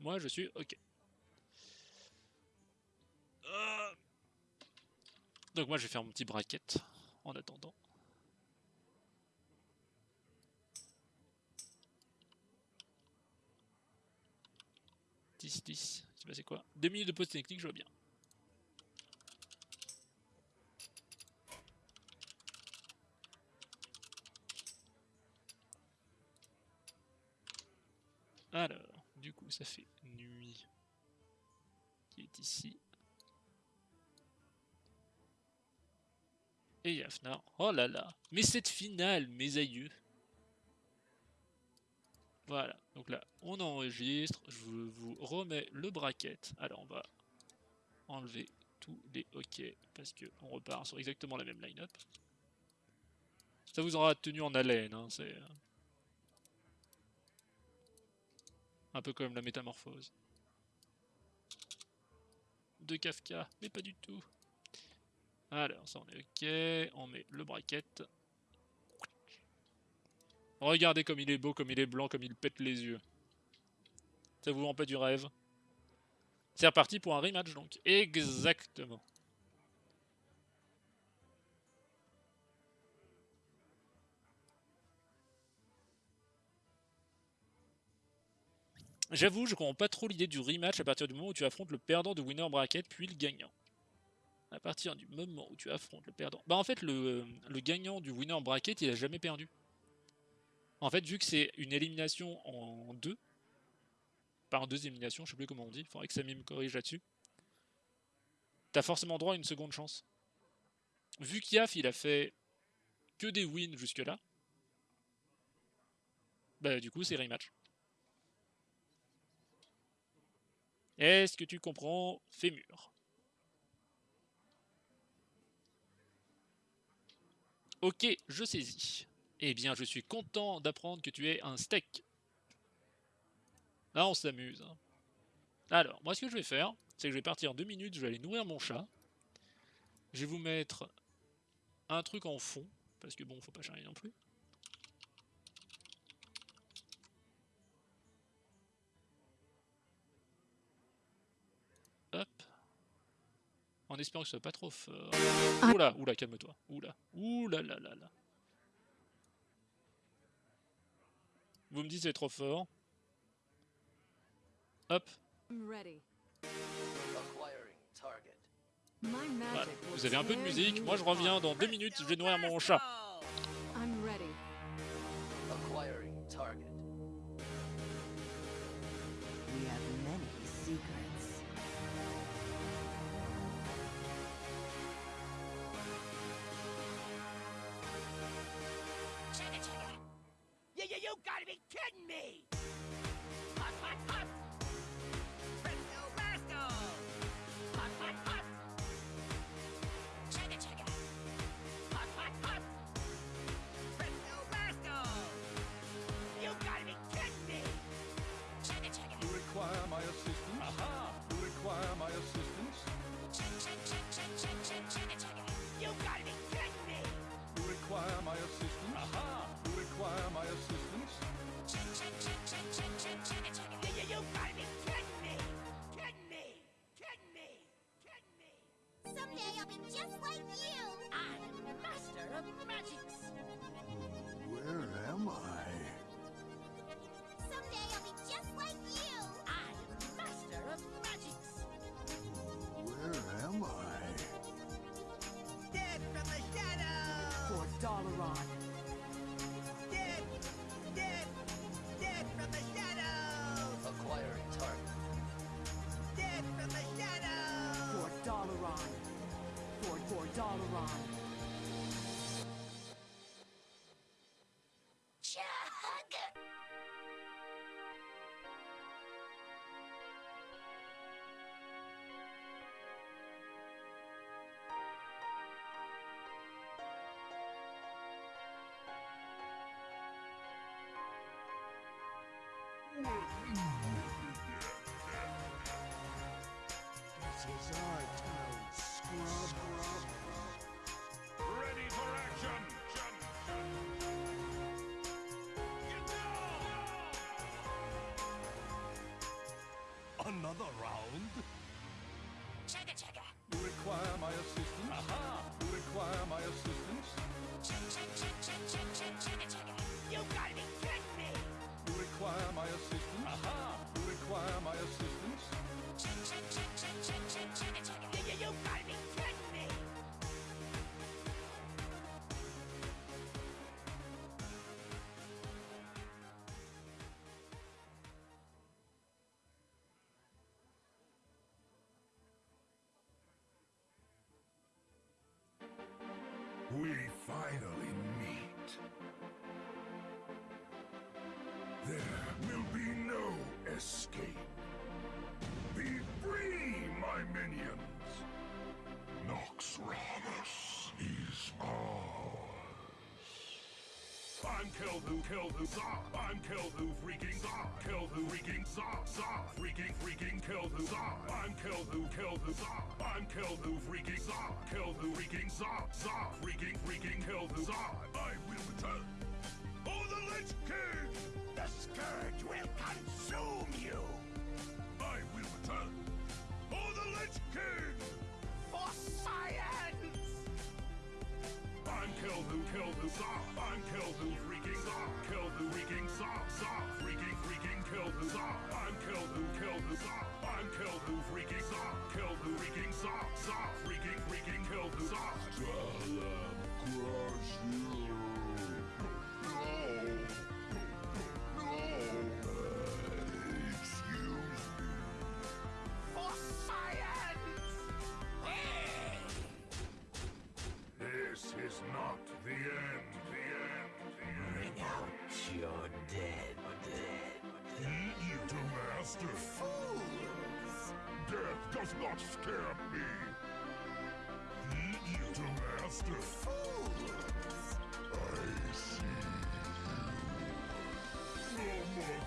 Moi, je suis OK. Euh. Donc moi, je vais faire mon petit bracket en attendant. « 10, 10, c'est passé quoi 2 minutes de pause technique, je vois bien. Alors, du coup, ça fait nuit qui est ici. Et Yafnar. Oh là là. Mais cette finale, mes aïeux. Voilà. Donc là, on enregistre. Je vous remets le bracket. Alors, on va enlever tous les OK parce que on repart sur exactement la même line-up. Ça vous aura tenu en haleine. Hein, C'est euh, un peu comme la métamorphose de Kafka, mais pas du tout. Alors, ça on est ok, on met le bracket. Regardez comme il est beau, comme il est blanc, comme il pète les yeux. Ça vous rend pas du rêve? C'est reparti pour un rematch donc. Exactement. J'avoue, je comprends pas trop l'idée du rematch à partir du moment où tu affrontes le perdant de winner bracket puis le gagnant. À partir du moment où tu affrontes le perdant. Bah en fait le, le gagnant du winner bracket il a jamais perdu. En fait vu que c'est une élimination en deux, pas en deux éliminations, je sais plus comment on dit, faudrait que Samy me corrige là-dessus. T'as forcément droit à une seconde chance. Vu qu'Yaf il a fait que des wins jusque là, bah du coup c'est rematch. Est-ce que tu comprends Fémur? Ok, je saisis. Eh bien, je suis content d'apprendre que tu es un steak. Là, on s'amuse. hein. Alors, moi, ce que je vais faire, c'est que je vais partir deux minutes, je vais aller nourrir mon chat. Je vais vous mettre un truc en fond, parce que bon, faut pas charrier non plus. Hop. En espérant que ce soit pas trop fort. Ah. Oula, oula, calme-toi. Oula, oula là là là. Vous me dites c'est trop fort. Hop, voilà. Vous avez un peu de musique. Moi je reviens dans deux minutes. Je vais nourrir mon chat. You gotta be kidding me! magic This is our town, finally meet. There will be no escape. Be free, my minions! Noxramus is ours. I'm Kelhu Kelhu Za. I'm Kelhu freaking Za. Kelhu freaking Za Za. Freaking freaking Kelhu Za. I'm Kelhu Kelhu Za. I'm Keldu Freaking Zod. Keldu Freaking Zod. Zod. Freaking Freaking Keldu Zod. I will return. Oh, the Lich King! The Scourge will consume you! I will return. Oh, the Lich King! For science! I'm Keldu. Keldu Zod. I'm Keldu Freaking Zod. Keldu Freaking Zod. Zod. Freaking Freaking Keldu Zod. To master. Fools. Death does not scare me. Eat you to master. Fools. I see you. No more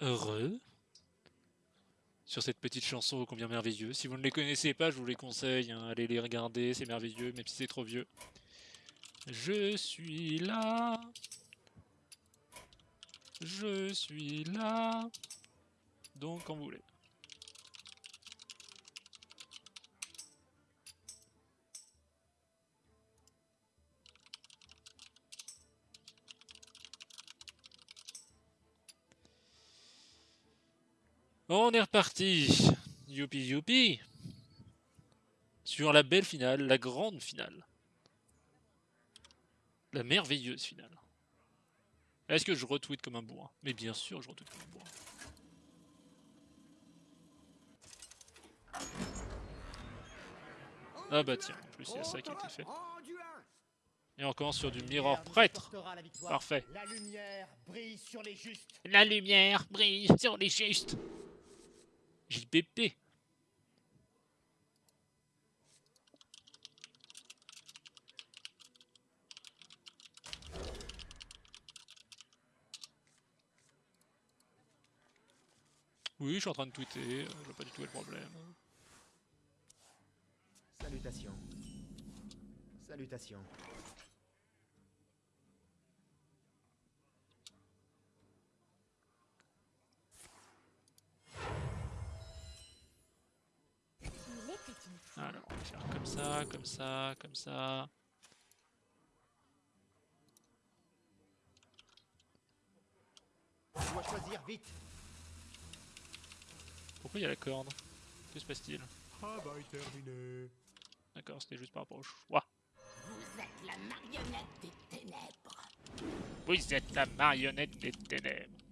Heureux. sur cette petite chanson combien merveilleuse. Si vous ne les connaissez pas, je vous les conseille, hein, allez les regarder, c'est merveilleux, même si c'est trop vieux. Je suis là. Je suis là. Donc quand vous voulez. On est reparti. Youpi youpi. Sur la belle finale, la grande finale. La merveilleuse finale. Est-ce que je retweet comme un bourrin? Mais bien sûr, je retweet comme un bourrin. Ah bah tiens, en plus il y a ça qui a été fait. Et on commence sur du mirror prêtre. Parfait. La lumière brille sur les justes. La lumière brille sur les justes. Oui, je suis en train de tweeter, euh, je vois pas du tout le problème. Salutations. Salutations. Alors, on va faire comme ça, comme ça, comme ça. Je dois choisir vite. Pourquoi il y a la corde? Que se passe-t-il? Travail terminé. D'accord, c'était juste par rapport au choix. Vous êtes la marionnette des ténèbres. Vous êtes la marionnette des ténèbres.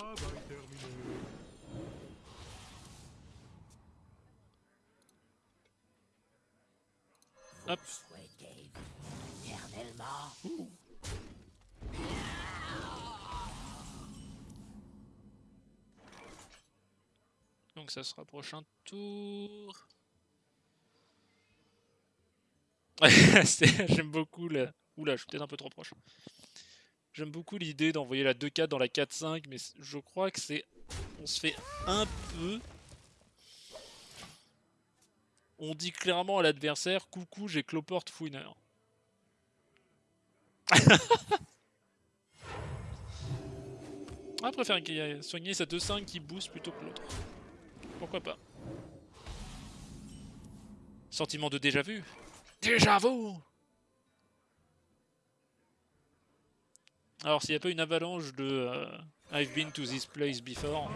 Travail terminé. Hop. Donc ça sera prochain tour. J'aime beaucoup la... Oula, je suis peut-être un peu trop proche. J'aime beaucoup l'idée d'envoyer la 2-4 dans la 4-5, mais je crois que c'est... On se fait un peu... On dit clairement à l'adversaire, coucou, j'ai cloporte fouineur. Ah, préfère soigner sa 2-5 qui booste plutôt que l'autre. Pourquoi pas Sentiment de déjà vu Déjà vu Alors s'il n'y a pas une avalanche de euh, I've been to this place before,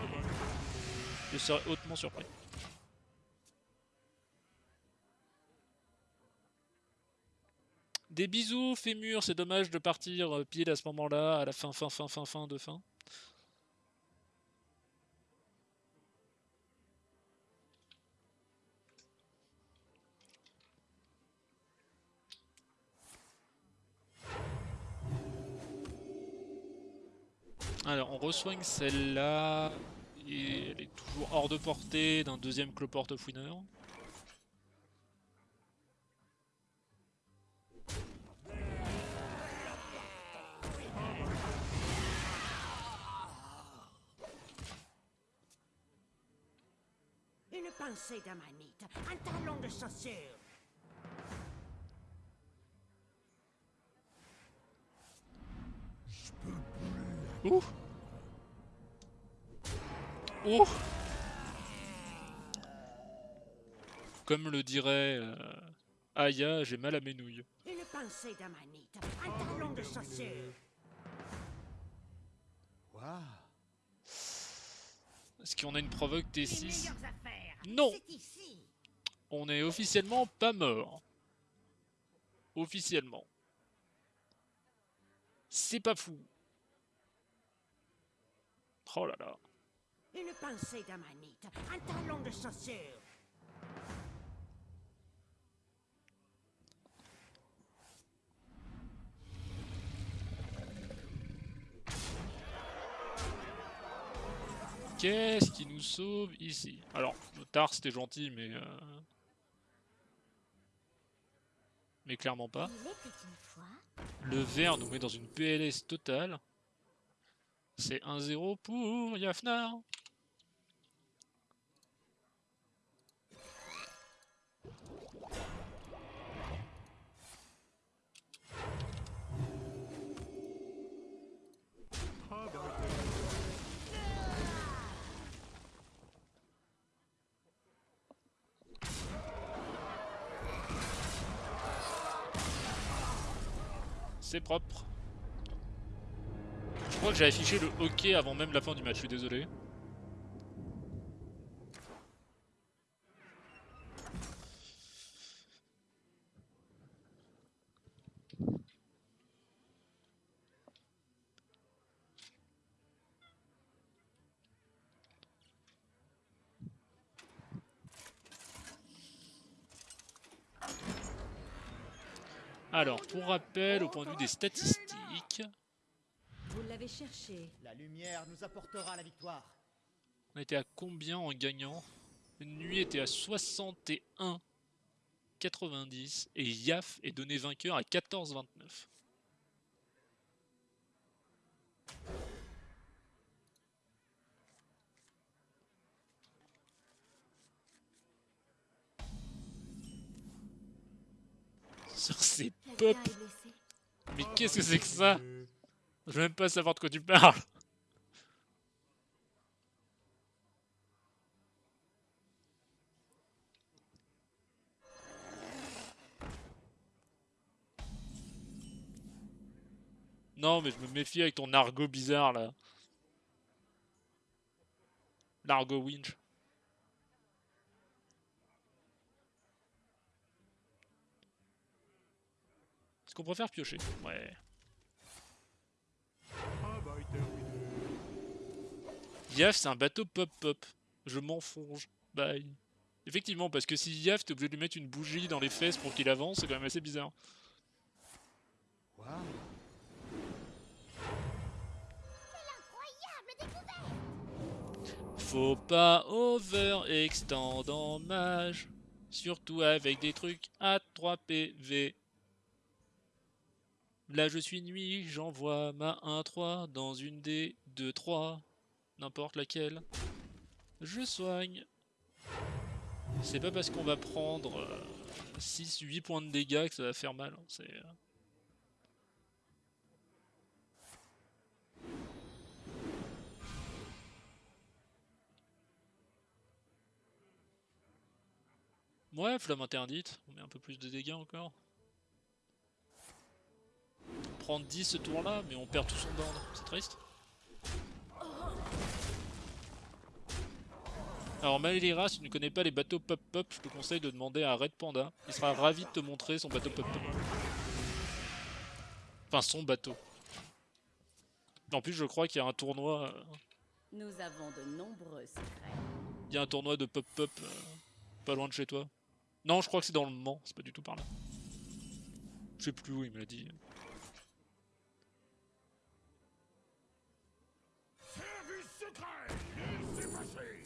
je serais hautement surpris. Des bisous Fémur, c'est dommage de partir euh, pile à ce moment-là, à la fin fin fin fin fin de fin. Alors, on resoigne celle-là. Et elle est toujours hors de portée d'un deuxième cloporte fouineur. Une pincée d'amanite, un talon de chaussure. Ouh Ouh Comme le dirait euh, Aya, j'ai mal à mes nouilles. Une pincée d'amanite, un talon de chaussure. Waouh. Est-ce qu'on a une provoque Les T6 meilleures affaires. Non. On est officiellement pas mort. Officiellement. C'est pas fou. Oh là là. Une pincée d'amanite, un talon de chaussure. Qu'est-ce qui nous sauve ici? Alors, le tar c'était gentil, mais... euh, Mais clairement pas. Le vert nous met dans une PLS totale. C'est 1-0 pour Yafnar. C'est propre. Crois que j'ai affiché le hockey avant même la fin du match, je suis désolé. Alors, pour rappel, au point de vue des statistiques, Cherché. La lumière nous apportera la victoire. on était à combien en gagnant? Nuit était à 61 90 et Yaf est donné vainqueur à 14 29. Sur ces pop, mais qu'est-ce que c'est que ça? Je veux même pas savoir de quoi tu parles. Non, mais je me méfie avec ton argot bizarre là. L'argot winch. Est-ce qu'on préfère piocher? Ouais. ah bah, terminé. Yaf, c'est un bateau pop-pop. Je m'enfonce. Bye. Effectivement, parce que si Yaf, t'es obligé de lui mettre une bougie dans les fesses pour qu'il avance, c'est quand même assez bizarre. Faut pas overextend en mage. Surtout avec des trucs à 3 PV. Là je suis nuit, j'envoie ma 1-3 dans une des 2-3. N'importe laquelle. Je soigne. C'est pas parce qu'on va prendre 6-8 points de dégâts que ça va faire mal. hein, C'est... euh, Ouais, flamme interdite. On met un peu plus de dégâts encore. On prend 10 ce tour-là, mais on perd tout son d'ordre. C'est triste. Alors Malera, si tu ne connais pas les bateaux pop-pop, je te conseille de demander à Red Panda. Il sera ravi de te montrer son bateau pop-pop. Enfin, son bateau. En plus, je crois qu'il y a un tournoi... euh, Nous avons de nombreux secrets. Il y a un tournoi de pop-pop euh, pas loin de chez toi. Non, je crois que c'est dans le Mans, c'est pas du tout par là. Je sais plus où il me l'a dit. Service secret Laissez passer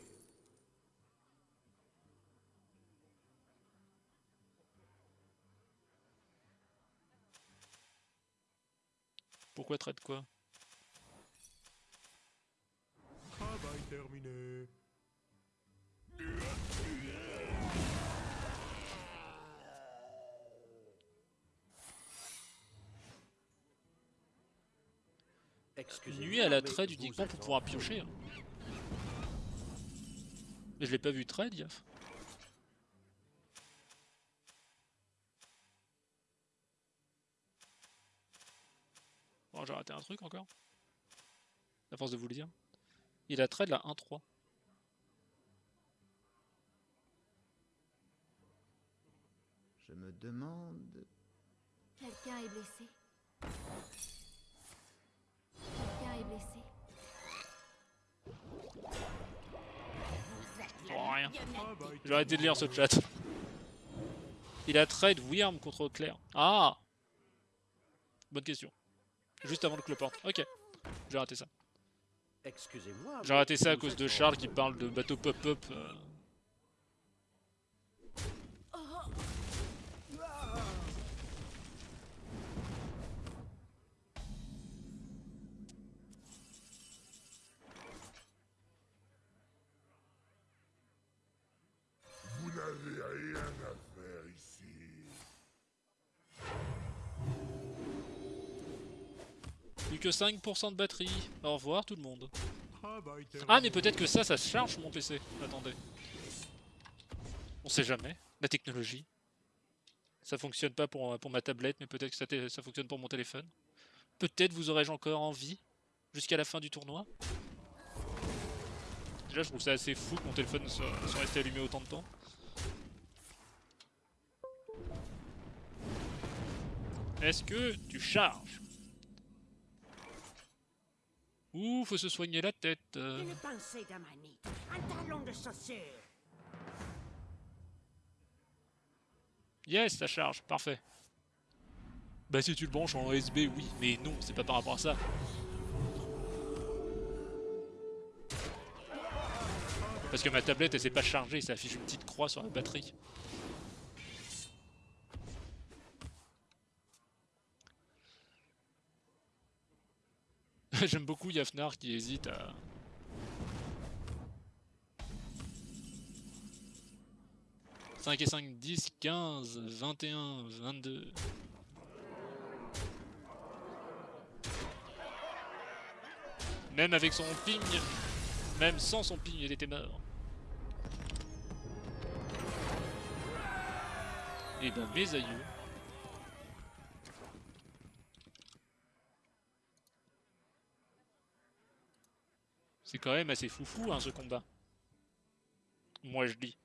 Pourquoi traite quoi Travail terminé. Nuit à la trade uniquement pour pouvoir piocher. hein. Mais je l'ai pas vu trade, Yaf. J'ai raté un truc encore. À force de vous le dire. Il a trade la 1-3. Je me demande. Quelqu'un est blessé. Quelqu'un est blessé. Oh, rien. J'ai arrêté de lire ce chat. Il a trade Wyrm contre Claire. Ah Bonne question. Juste avant le cloport. Ok. J'ai raté ça. Excusez-moi. J'ai raté ça à cause de Charles qui parle de bateau pop-up. euh. Plus que 5% de batterie. Au revoir tout le monde. Travail terminé. Ah mais peut-être que ça, ça se charge mon PC. Attendez. On sait jamais. La technologie. Ça fonctionne pas pour, pour ma tablette, mais peut-être que ça, fonctionne pour mon téléphone. Peut-être vous aurais-je encore envie jusqu'à la fin du tournoi. Déjà, je trouve ça assez fou que mon téléphone soit, soit resté allumé autant de temps. Est-ce que tu charges? Ouh, faut se soigner la tête. euh. Une pincée d'amanite, un talon de chaussure. Yes, ça charge, parfait. Bah si tu le branches en USB, oui, mais non, c'est pas par rapport à ça. Parce que ma tablette, elle s'est pas chargée, ça affiche une petite croix sur la batterie. J'aime beaucoup Yafnar qui hésite à... « 5 et 5, 10, 15, 21, 22... Même avec son ping, même sans son ping, il était mort. Et ben mes aïeux. C'est quand même assez foufou hein, ce combat. Moi je dis.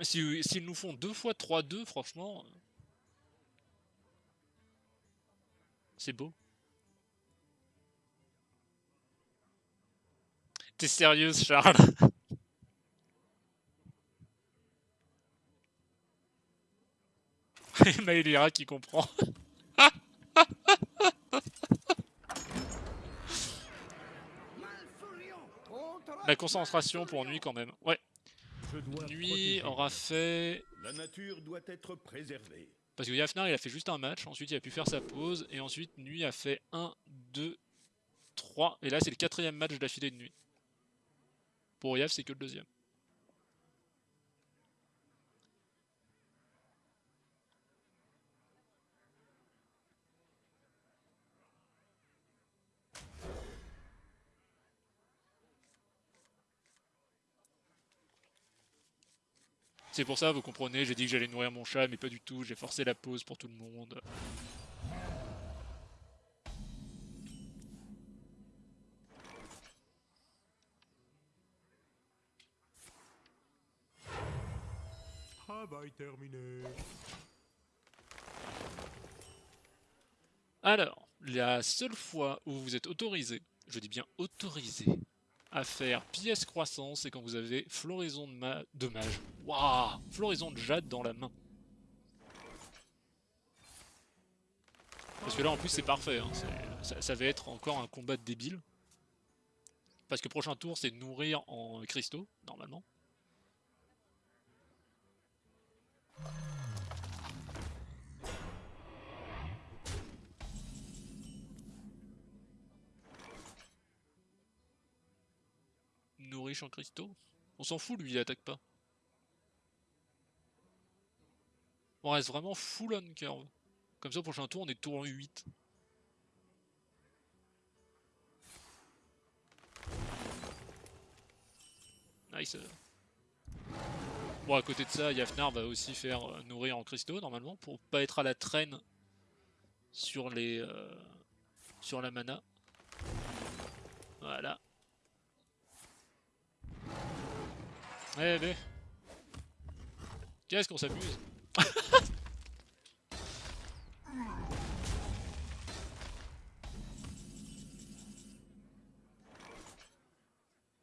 Si- S'ils nous font deux fois 3-2, franchement... euh, C'est beau. T'es sérieuse, Charles? Et Maëlira qui comprend. La concentration pour nuit quand même. Ouais. Nuit aura fait... La nature doit être préservée. Parce que Yafnar il a fait juste un match, ensuite il a pu faire sa pause, et ensuite Nuit a fait 1, 2, 3, et là c'est le quatrième match d'affilée de Nuit. Pour Yaf c'est que le deuxième. C'est pour ça, vous comprenez, j'ai dit que j'allais nourrir mon chat, mais pas du tout, j'ai forcé la pause pour tout le monde. Travail terminé. Alors, la seule fois où vous êtes autorisé, je dis bien autorisé, à faire pièce croissance, c'est quand vous avez floraison de, ma de mage. Waouh Floraison de jade dans la main. Parce que là en plus c'est parfait, hein, ça, va être encore un combat débile. Parce que prochain tour c'est nourrir en cristaux, normalement. En cristaux On s'en fout, lui, il attaque pas. On reste vraiment full on curve. Comme ça, prochain tour, on est tour 8. Nice. Bon, à côté de ça, Yafnar va aussi faire euh, nourrir en cristaux, normalement, pour pas être à la traîne sur les... euh, sur la mana. Voilà. Eh ben. Qu'est-ce qu'on s'amuse?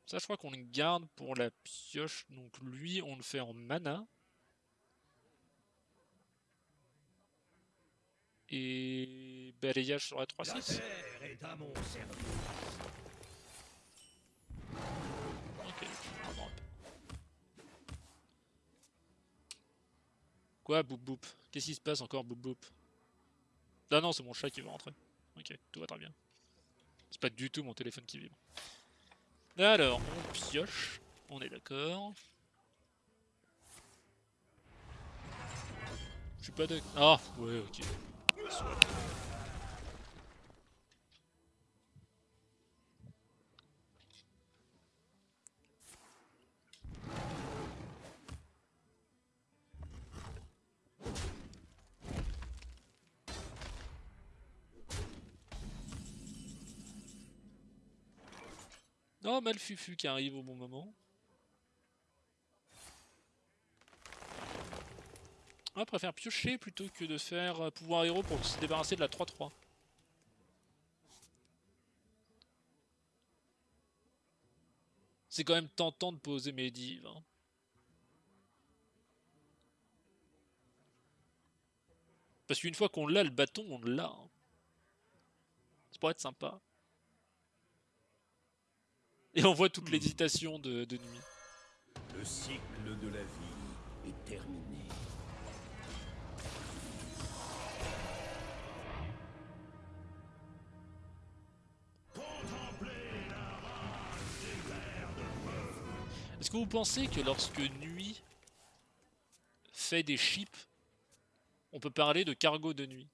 Ça, je crois qu'on le garde pour la pioche. Donc lui, on le fait en mana. Et balayage sur la 3-6. terre est à mon service. Ok, on drop. Quoi, boop boop Qu'est-ce qui se passe encore, boop boop Ah non, c'est mon chat qui veut rentrer. Ok, tout va très bien. C'est pas du tout mon téléphone qui vibre. Alors, on pioche. On est d'accord. Je suis pas d'accord. Ah, ouais, ok. Oh, Malfufu qui arrive au bon moment. Je préfère piocher plutôt que de faire euh, pouvoir héros pour se débarrasser de la 3-3. C'est quand même tentant de poser mes hein. Parce qu'une fois qu'on l'a, le bâton, on l'a. hein. Ça pourrait être sympa. Et on voit toute l'hésitation de, de nuit. Le cycle de la vie est terminé. Est-ce que vous pensez que lorsque Nuit fait des chips, on peut parler de cargo de nuit?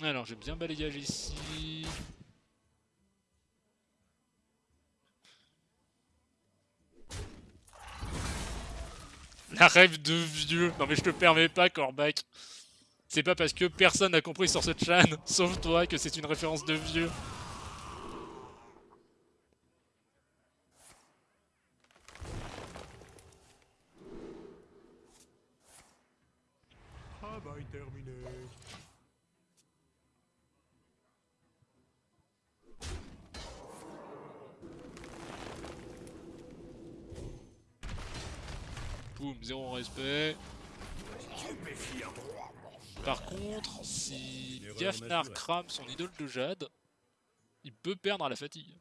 Alors, j'aime bien balayage ici. La rêve de vieux. Non mais je te permets pas, Corbac. C'est pas parce que personne n'a compris sur cette chaîne, sauf toi, que c'est une référence de vieux. Travail terminé. Boum, zéro respect. Par contre, si Gafnar crame son idole de Jade, il peut perdre à la fatigue.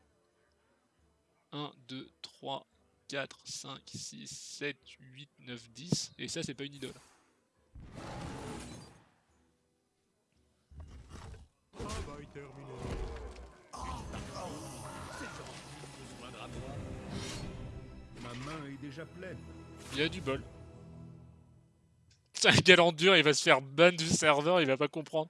1, 2, 3, 4, 5, 6, 7, 8, 9, 10. Et ça, c'est pas une idole. Ma main est déjà pleine. Il a du bol. C'est un galant dur, il va se faire ban du serveur, il va pas comprendre.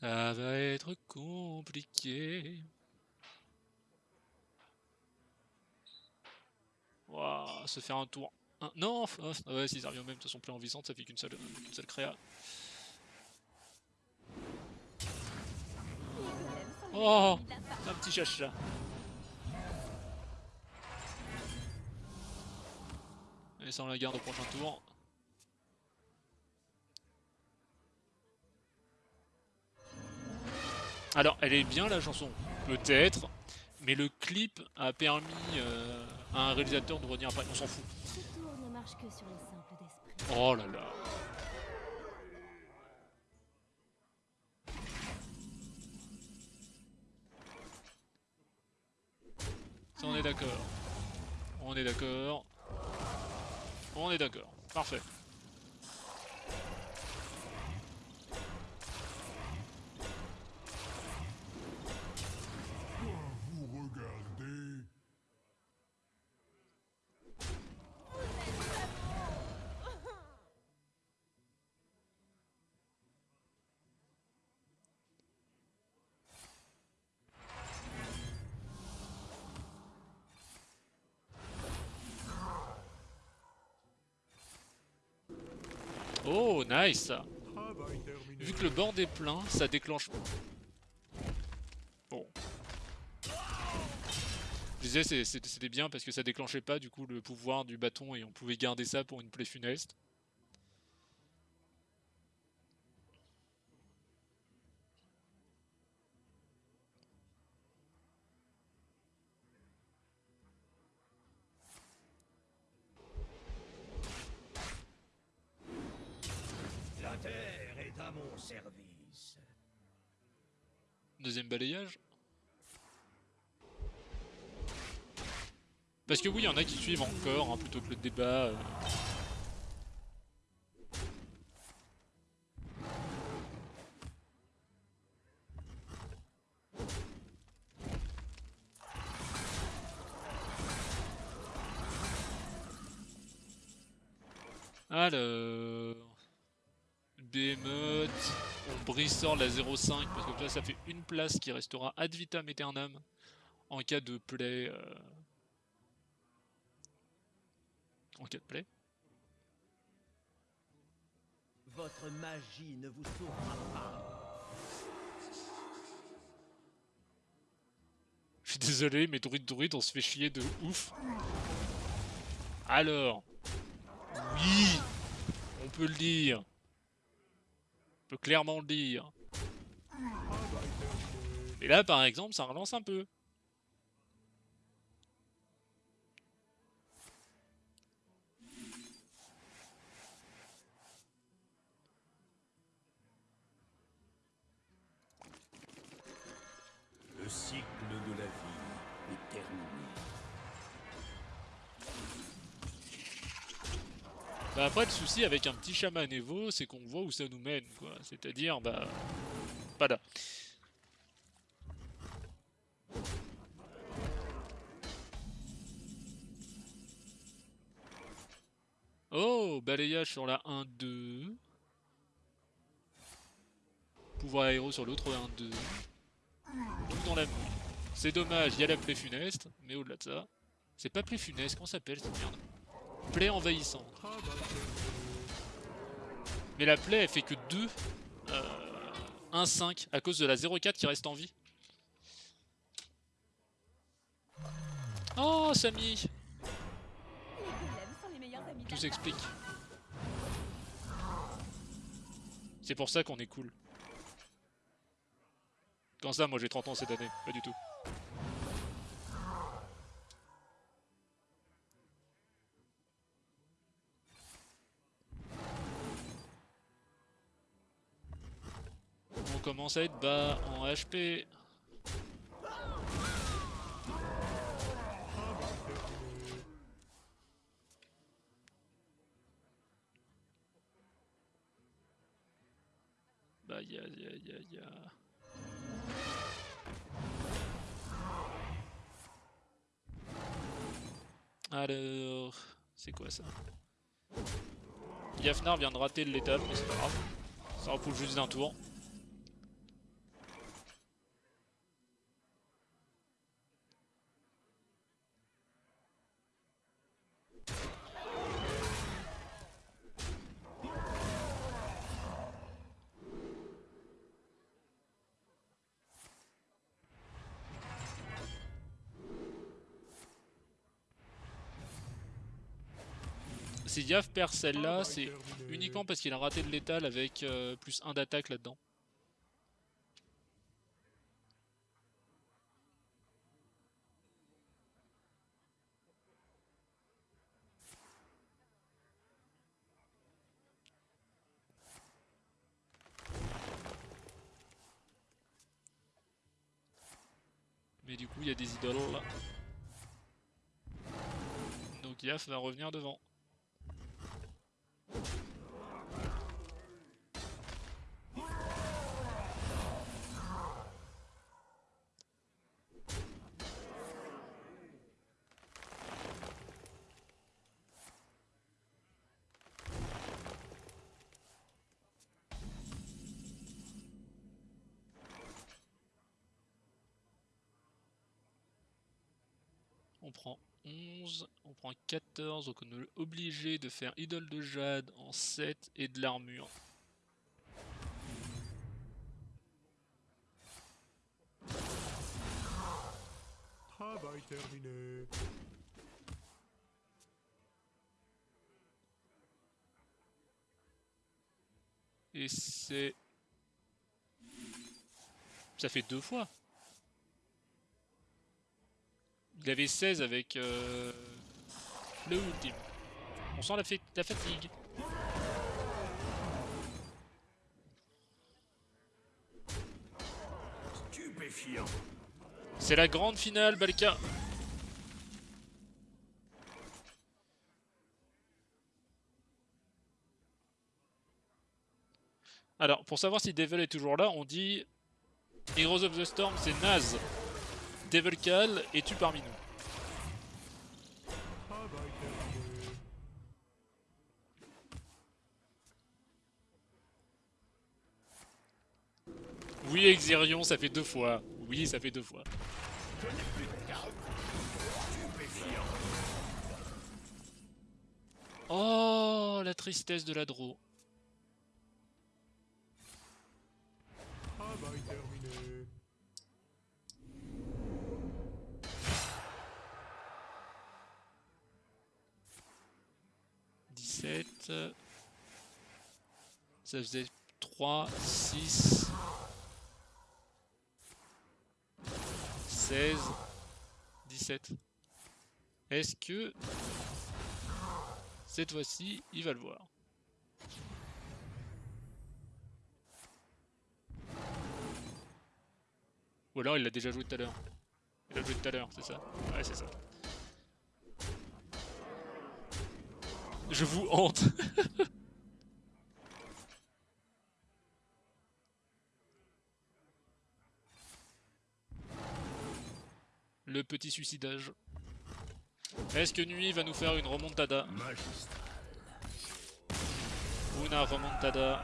Ça va être compliqué. Ouah, se faire un tour. Non, f- ah, ouais, si ça revient même, de toute façon, en visante, ça fait qu'une seule, seule créa. Oh, un petit chacha. Et ça, on la garde au prochain tour. Alors, elle est bien la chanson, peut-être, mais le clip a permis euh, à un réalisateur de revenir après. On s'en fout. Oh là là. On est d'accord. On est d'accord. On est d'accord. Parfait. Nice. Vu que le board est plein, ça déclenche. Bon. Je disais c'était bien parce que ça déclenchait pas du coup le pouvoir du bâton et on pouvait garder ça pour une plaie funeste. Deuxième balayage. Parce que oui, il y en a qui suivent encore hein, plutôt que le débat. euh. Brisort la 0,5 parce que là ça fait une place qui restera ad vitam aeternam en cas de play. euh, En cas de play. Votre magie ne vous sauvera pas. Je suis désolé, mais druide druide, on se fait chier de ouf. Alors, oui, on peut le dire. Peut clairement le dire. Et là, par exemple, ça relance un peu. Le Bah après, le souci avec un petit chaman Evo, c'est qu'on voit où ça nous mène, quoi. C'est-à-dire, bah... Pas là. Oh, balayage sur la 1-2. Pouvoir aéro sur l'autre 1-2. Tout dans la mouille. C'est dommage, il y a la plaie funeste, mais au-delà de ça... C'est pas plaie funeste, ça s'appelle cette merde? Plaie envahissante. Mais la plaie, elle fait que 2. Euh, 1-5 à cause de la 0-4 qui reste en vie. Oh, Samy Tout s'explique. C'est pour ça qu'on est cool. Quand ça, moi j'ai 30 ans cette année, pas du tout. Commence à être bas en HP. Bah ya ya ya ya. Alors, c'est quoi ça? Yafnar vient de rater l'étape, mais c'est pas grave. Ça repousse juste d'un tour. Si Yaf perd celle-là, c'est uniquement parce qu'il a raté de létal avec euh, plus 1 d'attaque là-dedans. Mais du coup, il y a des idoles là. Donc Yaf va revenir devant. On prend. 11, on prend 14, donc on est obligé de faire idole de jade en 7 et de l'armure. Travail terminé. Et c'est... Ça fait deux fois. Il avait 16 avec euh, le ultime. On sent la, la fatigue. Stupéfiant. C'est la grande finale, Balka. Alors, pour savoir si Devil est toujours là, on dit Heroes of the Storm, c'est naze. Devil Cal, es-tu parmi nous Travail terminé. Oui, Exirion, ça fait deux fois. Oui, ça fait deux fois. Oh, la tristesse de la draw. Travail terminé. « 17... Ça faisait 3, 6... 16... 17... Est-ce que... Cette fois-ci, il va le voir? Ou alors il l'a déjà joué tout à l'heure. Il l'a joué tout à l'heure, c'est ça Ouais, c'est ça. Je vous hante. Le petit suicidage. Est-ce que Nuit va nous faire une remontada. Una remontada.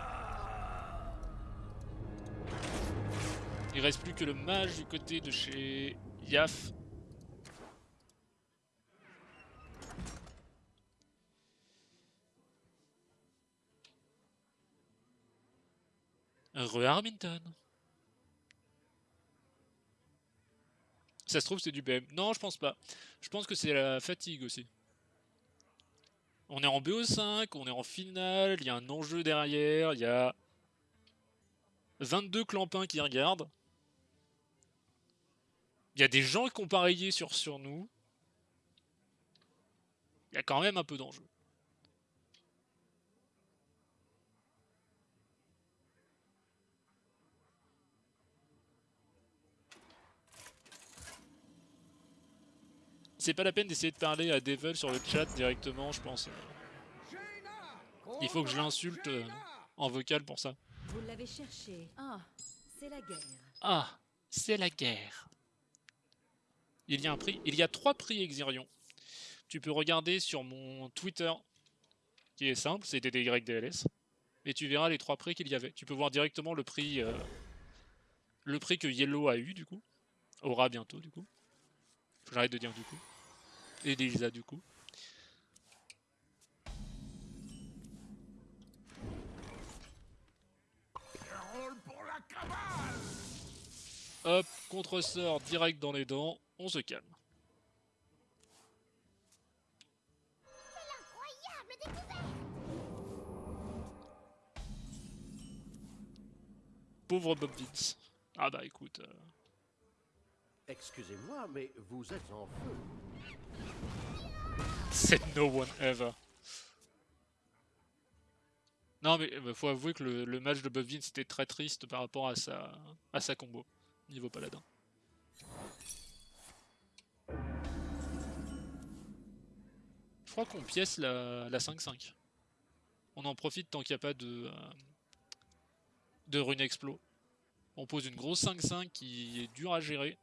Il reste plus que le mage du côté de chez Yaf. Re Armington. Ça se trouve c'est du BM. Non, je pense pas. Je pense que c'est la fatigue aussi. On est en BO5, on est en finale, il y a un enjeu derrière, il y a 22 clampins qui regardent. Il y a des gens qui ont parié sur, sur nous. Il y a quand même un peu d'enjeu. C'est pas la peine d'essayer de parler à Devil sur le chat directement, je pense. Il faut que je l'insulte euh, en vocal pour ça. Vous l'avez cherché. Ah, c'est la guerre. Ah, c'est la guerre. Il y a un prix. Il y a trois prix Exirion. Tu peux regarder sur mon Twitter, qui est simple, c'est DDYDLS. Et tu verras les trois prix qu'il y avait. Tu peux voir directement le prix, euh, le prix que Yellow a eu du coup, aura bientôt du coup. J'arrête de dire du coup. Et Lisa du coup. Hop, contre-sort direct dans les dents, on se calme. Pauvre Bob Vince. Ah bah écoute. euh, Excusez-moi, mais vous êtes en feu. Said no one ever. Non mais euh, faut avouer que le, match de Bob Vince était très triste par rapport à sa, combo, niveau paladin. Je crois qu'on pièce la la 5-5. On en profite tant qu'il n'y a pas de, euh, de rune explo. On pose une grosse 5-5 qui est dure à gérer.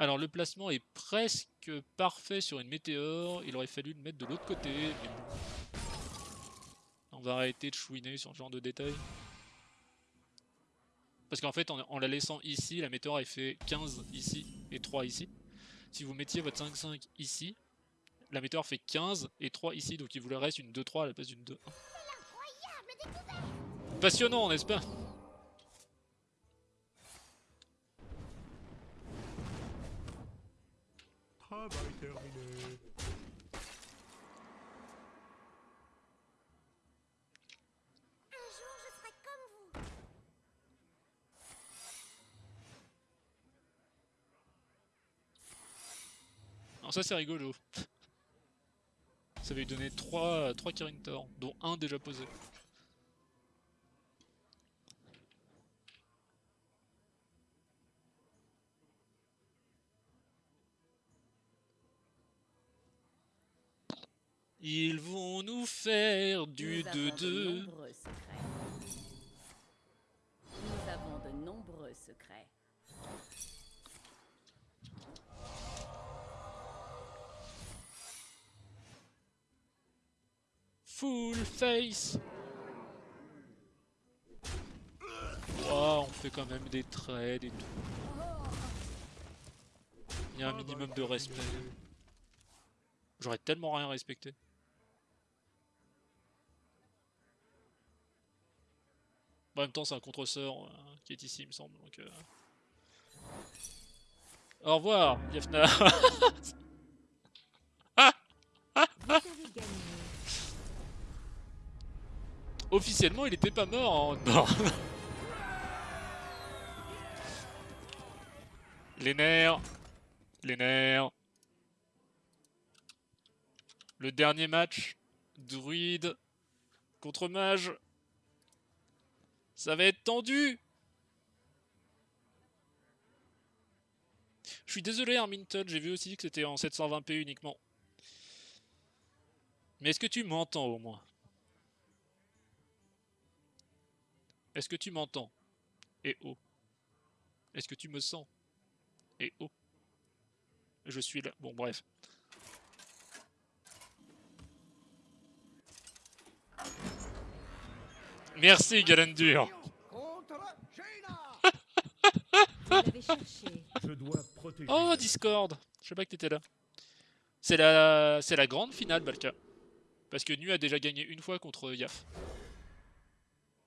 Alors le placement est presque parfait sur une météore, il aurait fallu le mettre de l'autre côté. On va arrêter de chouiner sur ce genre de détails. Parce qu'en fait, en, en la laissant ici, la météore elle fait 15 ici et 3 ici. Si vous mettiez votre 5-5 ici, la météore fait 15 et 3 ici, donc il vous reste une 2-3 à la place d'une 2-1. Passionnant, n'est-ce pas? Alors ça c'est rigolo. Ça va lui donner 3, 3 Kirintor, dont un déjà posé. Ils vont nous faire du Nous avons de 2-2. nombreux secrets. Nous avons de nombreux secrets. Full face Wow, on fait quand même des trades et tout. Il y a un minimum de respect. J'aurais tellement rien respecté. En même temps, c'est un contre-sort euh, qui est ici, il me semble. Donc, euh. Au revoir, gagné. Officiellement, il était pas mort en mort. Les nerfs. Les nerfs. Le dernier match. Druide contre mage. Ça va être tendu. Je suis désolé Arminton, j'ai vu aussi que c'était en 720p uniquement. Mais est-ce que tu m'entends au moins? Est-ce que tu m'entends? Et oh. Est-ce que tu me sens? Et oh. Je suis là. Bon, bref. Merci, Galandur. Contre Jaina Vous l'avez cherché. Je dois protéger. Oh, Discord Je sais pas que t'étais là. C'est la... C'est la grande finale, Balka. Parce que Nu a déjà gagné une fois contre Yaf.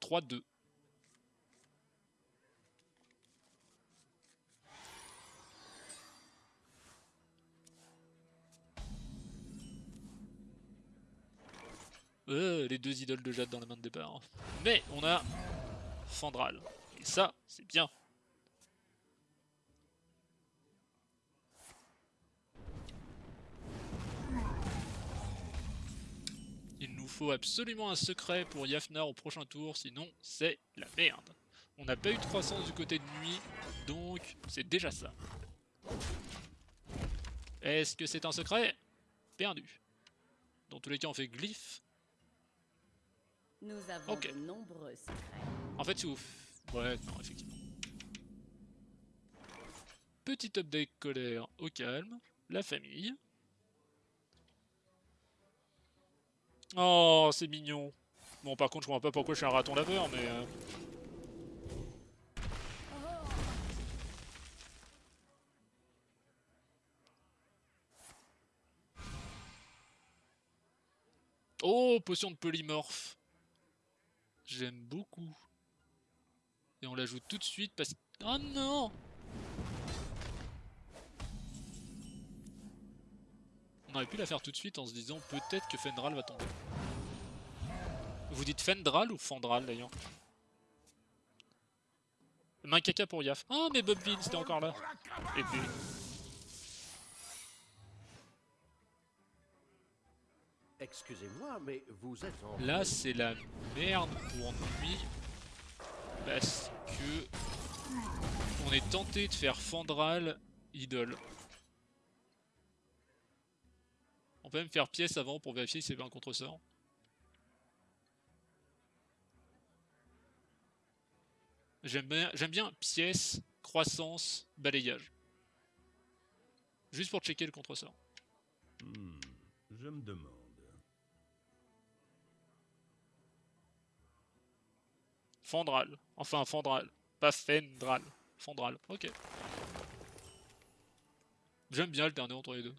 3-2. Euh, les deux idoles de Jade dans la main de départ. Mais on a Fandral. Et ça, c'est bien. Il nous faut absolument un secret pour Yafnar au prochain tour, sinon c'est la merde. On n'a pas eu de croissance du côté de nuit, donc c'est déjà ça. Est-ce que c'est un secret? Perdu. Dans tous les cas, on fait glyphe. Nous avons de nombreux secrets. En fait, c'est ouf. Ouais, non, effectivement. Petit update colère au calme. La famille. Oh, c'est mignon. Bon, par contre, je vois pas pourquoi je suis un raton laveur, mais... euh, Oh, potion de polymorphe. J'aime beaucoup. Et on l'ajoute tout de suite parce. Oh non On aurait pu la faire tout de suite en se disant peut-être que Fendral va tomber. Vous dites Fendral ou Fandral d'ailleurs? Main caca pour Yaf. Oh mais Bobville c'était encore là. Excusez-moi, mais vous êtes en... Là, c'est la merde pour lui. Parce que. On est tenté de faire Fandral idole. On peut même faire pièce avant pour vérifier si c'est bien un contre-sort. J'aime bien, pièce, croissance, balayage. Juste pour checker le contre-sort. Hmm, je me demande. Fandral. Enfin, Fandral. Pas Fendral. Fandral. Ok. J'aime bien alterner entre les deux.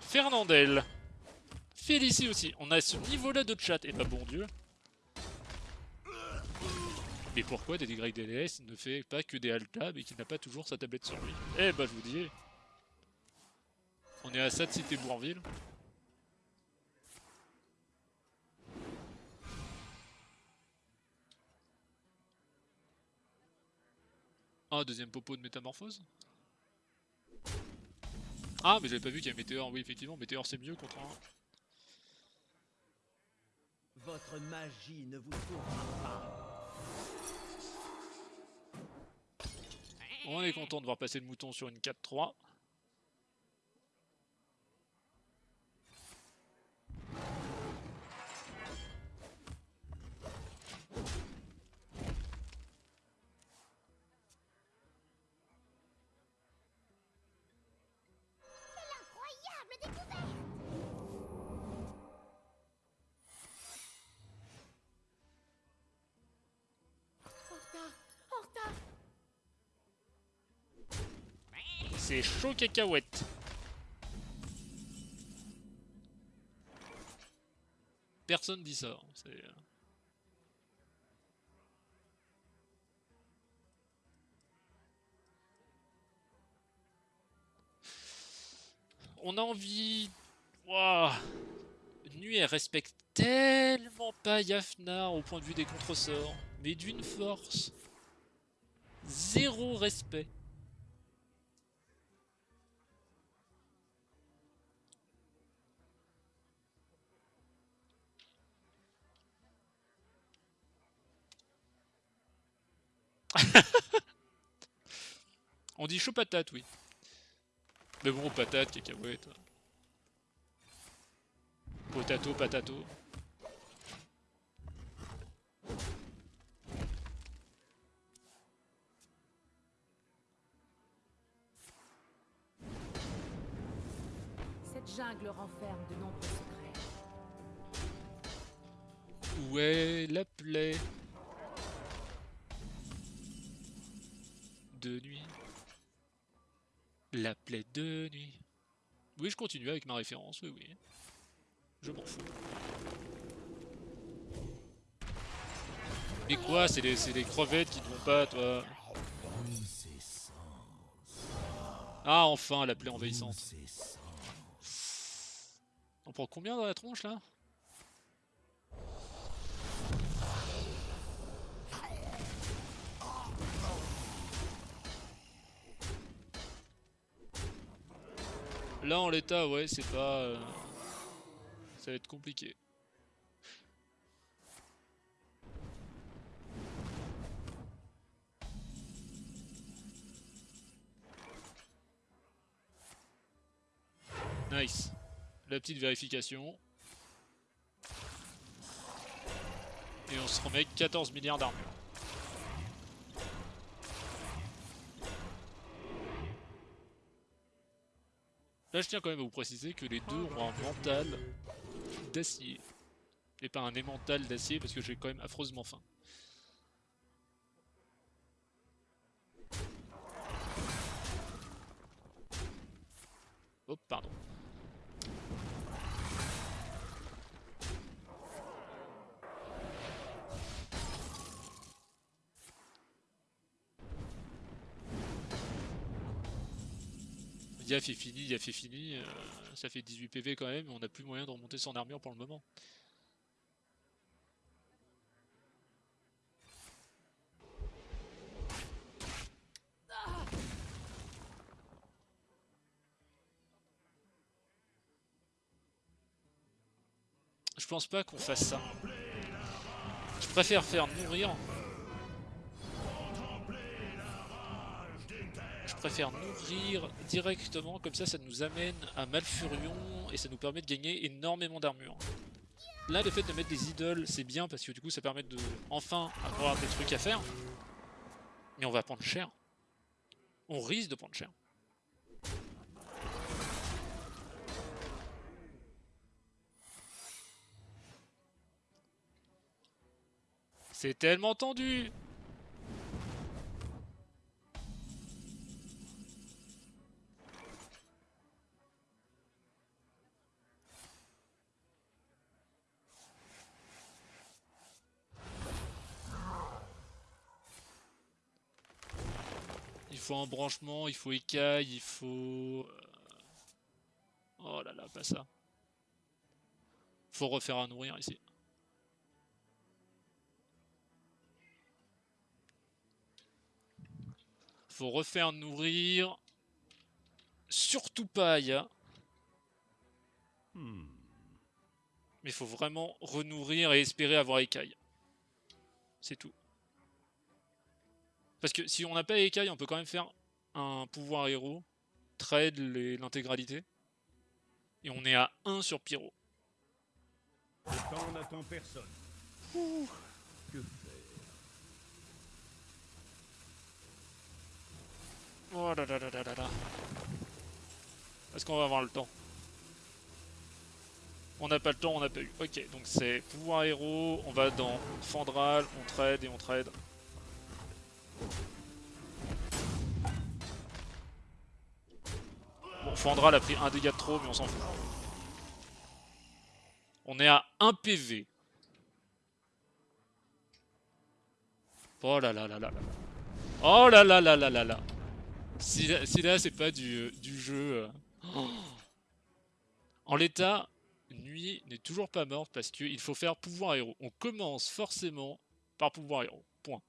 Fernandel. Félicie aussi. On a ce niveau-là de chat. Et bah bon Dieu. Mais pourquoi DDYDLS ne fait pas que des alt-tab et qu'il n'a pas toujours sa tablette sur lui? Eh bah je vous dis. On est à ça de cité Bourville. Ah, deuxième popo de métamorphose Ah, mais j'avais pas vu qu'il y a Météor. Oui, effectivement, Météor c'est mieux contre un... Votre magie ne vous sauvera pas. On est content de voir passer le mouton sur une 4-3. Chaud cacahuète. Personne dit ça. hein, euh. On a envie... Ouah. Nuit, elle respecte tellement pas Yafnar au point de vue des contresorts, mais d'une force. Zéro respect. On dit chaud patate, oui. Mais bon, patate, cacahuète. Potato, patato. Cette jungle renferme de nombreux secrets. Où est la plaie? De nuit La plaie de nuit. Oui, je continue avec ma référence, oui, oui. Je m'en fous. Mais quoi C'est les crevettes qui ne vont pas, toi? Ah, enfin, la plaie envahissante. On prend combien dans la tronche, là? Là, en l'état, ouais, c'est pas... euh, Ça va être compliqué. Nice. La petite vérification. Et on se remet 14 milliards d'armure. Je tiens quand même à vous préciser que les deux ont un mental d'acier. Et pas un émental d'acier parce que j'ai quand même affreusement faim. Oh, pardon. Yaf est fini, Yaf est fini. euh, ça fait 18 PV quand même, on n'a plus moyen de remonter son armure pour le moment. Je pense pas qu'on fasse ça. Je préfère faire nourrir. préfère nourrir directement, comme ça, ça nous amène un Malfurion et ça nous permet de gagner énormément d'armure. Là, le fait de mettre des idoles, c'est bien parce que du coup, ça permet de enfin avoir des trucs à faire. Mais on va prendre cher. On risque de prendre cher. C'est tellement tendu faut un branchement, il faut écaille, il faut... euh, Oh là là, pas ça. Faut refaire un nourrir ici. Faut refaire nourrir. Surtout pas Aya. Hmm. Mais faut vraiment renourrir et espérer avoir écaille. C'est tout. Parce que si on n'a pas écaille, on peut quand même faire un pouvoir héros, trade l'intégralité. Et on est à 1 sur Pyro. Le temps n'attend personne. Que faire? Oh là là là là là là. Est-ce qu'on va avoir le temps? On n'a pas le temps, on n'a pas eu. Ok, donc c'est pouvoir héros, on va dans Fandral, on trade et on trade. Bon, Fandral a pris un dégât de trop, mais on s'en fout. On est à 1 PV. Oh là là là là là. Oh là là là là là là. Si, là- si là c'est pas du, euh, du jeu. euh. En l'état, Nuit n'est toujours pas morte parce qu'il faut faire pouvoir héros. On commence forcément par pouvoir héros. Point.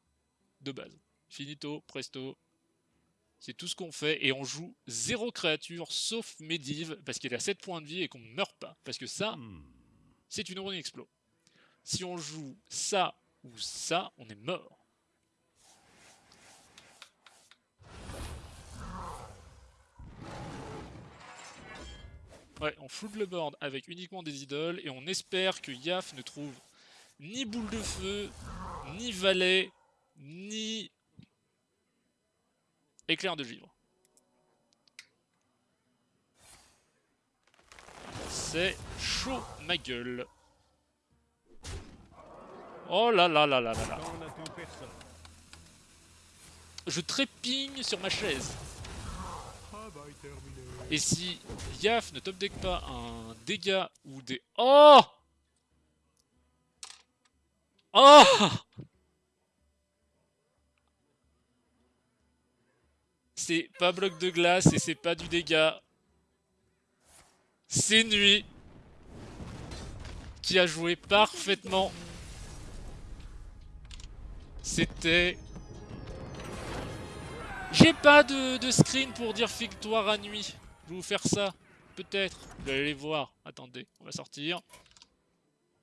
De base. Finito, presto. C'est tout ce qu'on fait et on joue zéro créature sauf Medivh parce qu'il a 7 points de vie et qu'on ne meurt pas. Parce que ça, Hmm. c'est une rune explo. Si on joue ça ou ça, on est mort. Ouais, on floute le board avec uniquement des idoles et on espère que Yaf ne trouve ni boule de feu, ni valet, ni éclair de givre. C'est chaud ma gueule. Oh là là là là là là. Je trépigne sur ma chaise. Et si Yaf ne top deck pas un dégât ou des... Oh Oh C'est pas bloc de glace et c'est pas du dégât. C'est Nuit qui a joué parfaitement. C'était... J'ai pas de, screen pour dire victoire à nuit. Je vais vous faire ça. Peut-être. Vous allez voir. Attendez, on va sortir.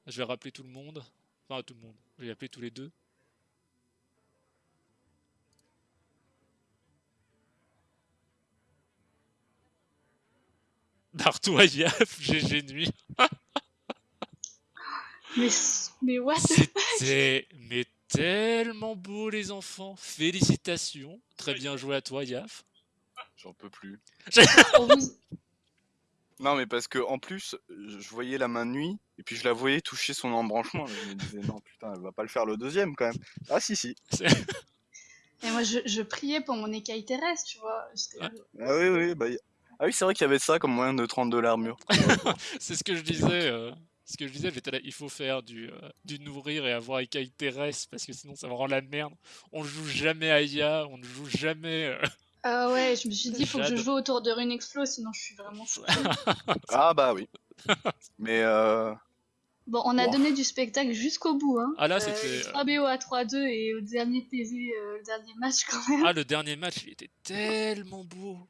Je vais rappeler tout le monde. Enfin, tout le monde. Je vais appeler tous les deux. Bartou Ayaf, GG nuit. Mais, mais what? C'était mais tellement beau les enfants. Félicitations. Très bien joué à toi Yaf. J'en peux plus. Vous- Non, mais parce que en plus, je voyais la main de nuit, et puis je la voyais toucher son embranchement. Je me disais, non, putain, elle va pas le faire le deuxième quand même. Ah, si, si. Et moi, je, je priais pour mon écaille terrestre, tu vois. J'étais- Ah oui, oui, bah. Ah oui, c'est vrai qu'il y avait ça comme moyen de 32 l'armure. C'est ce que je disais. euh, ce que je disais, j'étais là, il faut faire du, euh, du nourrir et avoir écaille terrestre parce que sinon ça me rend la merde. On joue jamais Aya, on ne joue jamais. euh, Ah ouais, je me suis dit, il faut que je Jade. joue autour de Rune Explo, sinon je suis vraiment fou. Ah bah oui. Mais euh... Bon, on a Wow. donné du spectacle jusqu'au bout. Hein. Ah là, c'était, les euh, 3 BO à 3-2 et au dernier PV, euh, le dernier match quand même. Ah, le dernier match, il était tellement beau.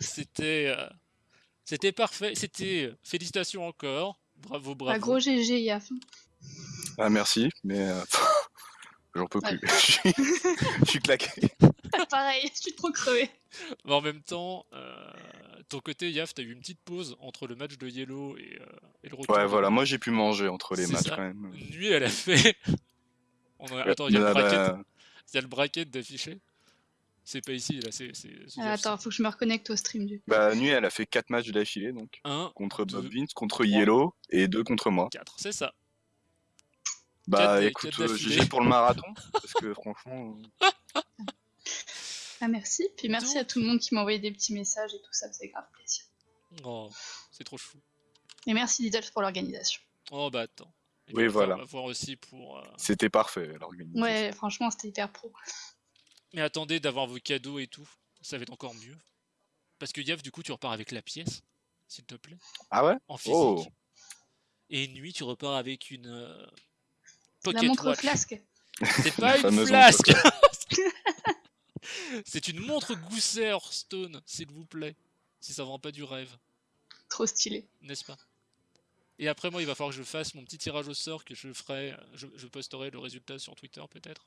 C'était. euh, C'était parfait. C'était. euh, Félicitations encore. Bravo, bravo. Un gros GG, Yaf. Ah merci, mais euh, j'en peux plus. Ouais. je, suis... claqué. Pareil, je suis trop crevé. Mais en même temps, euh, ton côté, Yaf, t'as eu une petite pause entre le match de Yellow et, euh, et le retour. Ouais, voilà, moi j'ai pu manger entre les matchs ça. quand même. Nuit, elle a fait. On a- Attends, il y a le Ah, bah, bracket. Il y a le bracket d'affiché. C'est pas ici, là, c'est. Ah, attends, faut que je me reconnecte au stream du. Bah, Nuit, elle a fait 4 matchs d'affilée, donc. Un, Contre Bob Vince, contre Yellow, et 2 contre moi. 4, c'est ça. Bah Quatre- écoute, euh. GG pour le marathon, parce que franchement... euh, Ah, merci. Puis merci à tout le monde qui m'a envoyé des petits messages et tout ça, faisait grave plaisir. Oh, c'est trop chou. Et merci Lidl pour l'organisation. Oh bah attends. Et Oui, voilà. On va voir aussi pour. euh, C'était parfait l'organisation. Ouais, franchement, c'était hyper pro. Mais attendez d'avoir vos cadeaux et tout. Ça va être encore mieux. Parce que Yav, du coup, tu repars avec la pièce, s'il te plaît. Ah ouais? En physique. Oh Et nuit, tu repars avec une. euh, La Pocket montre watch. flasque. C'est pas une flasque C'est une montre Gousset Hearthstone, s'il vous plaît. Si ça vend pas du rêve, Trop stylé. n'est-ce pas? Et après, moi, il va falloir que je fasse mon petit tirage au sort que je ferai. Je, je posterai le résultat sur Twitter, peut-être.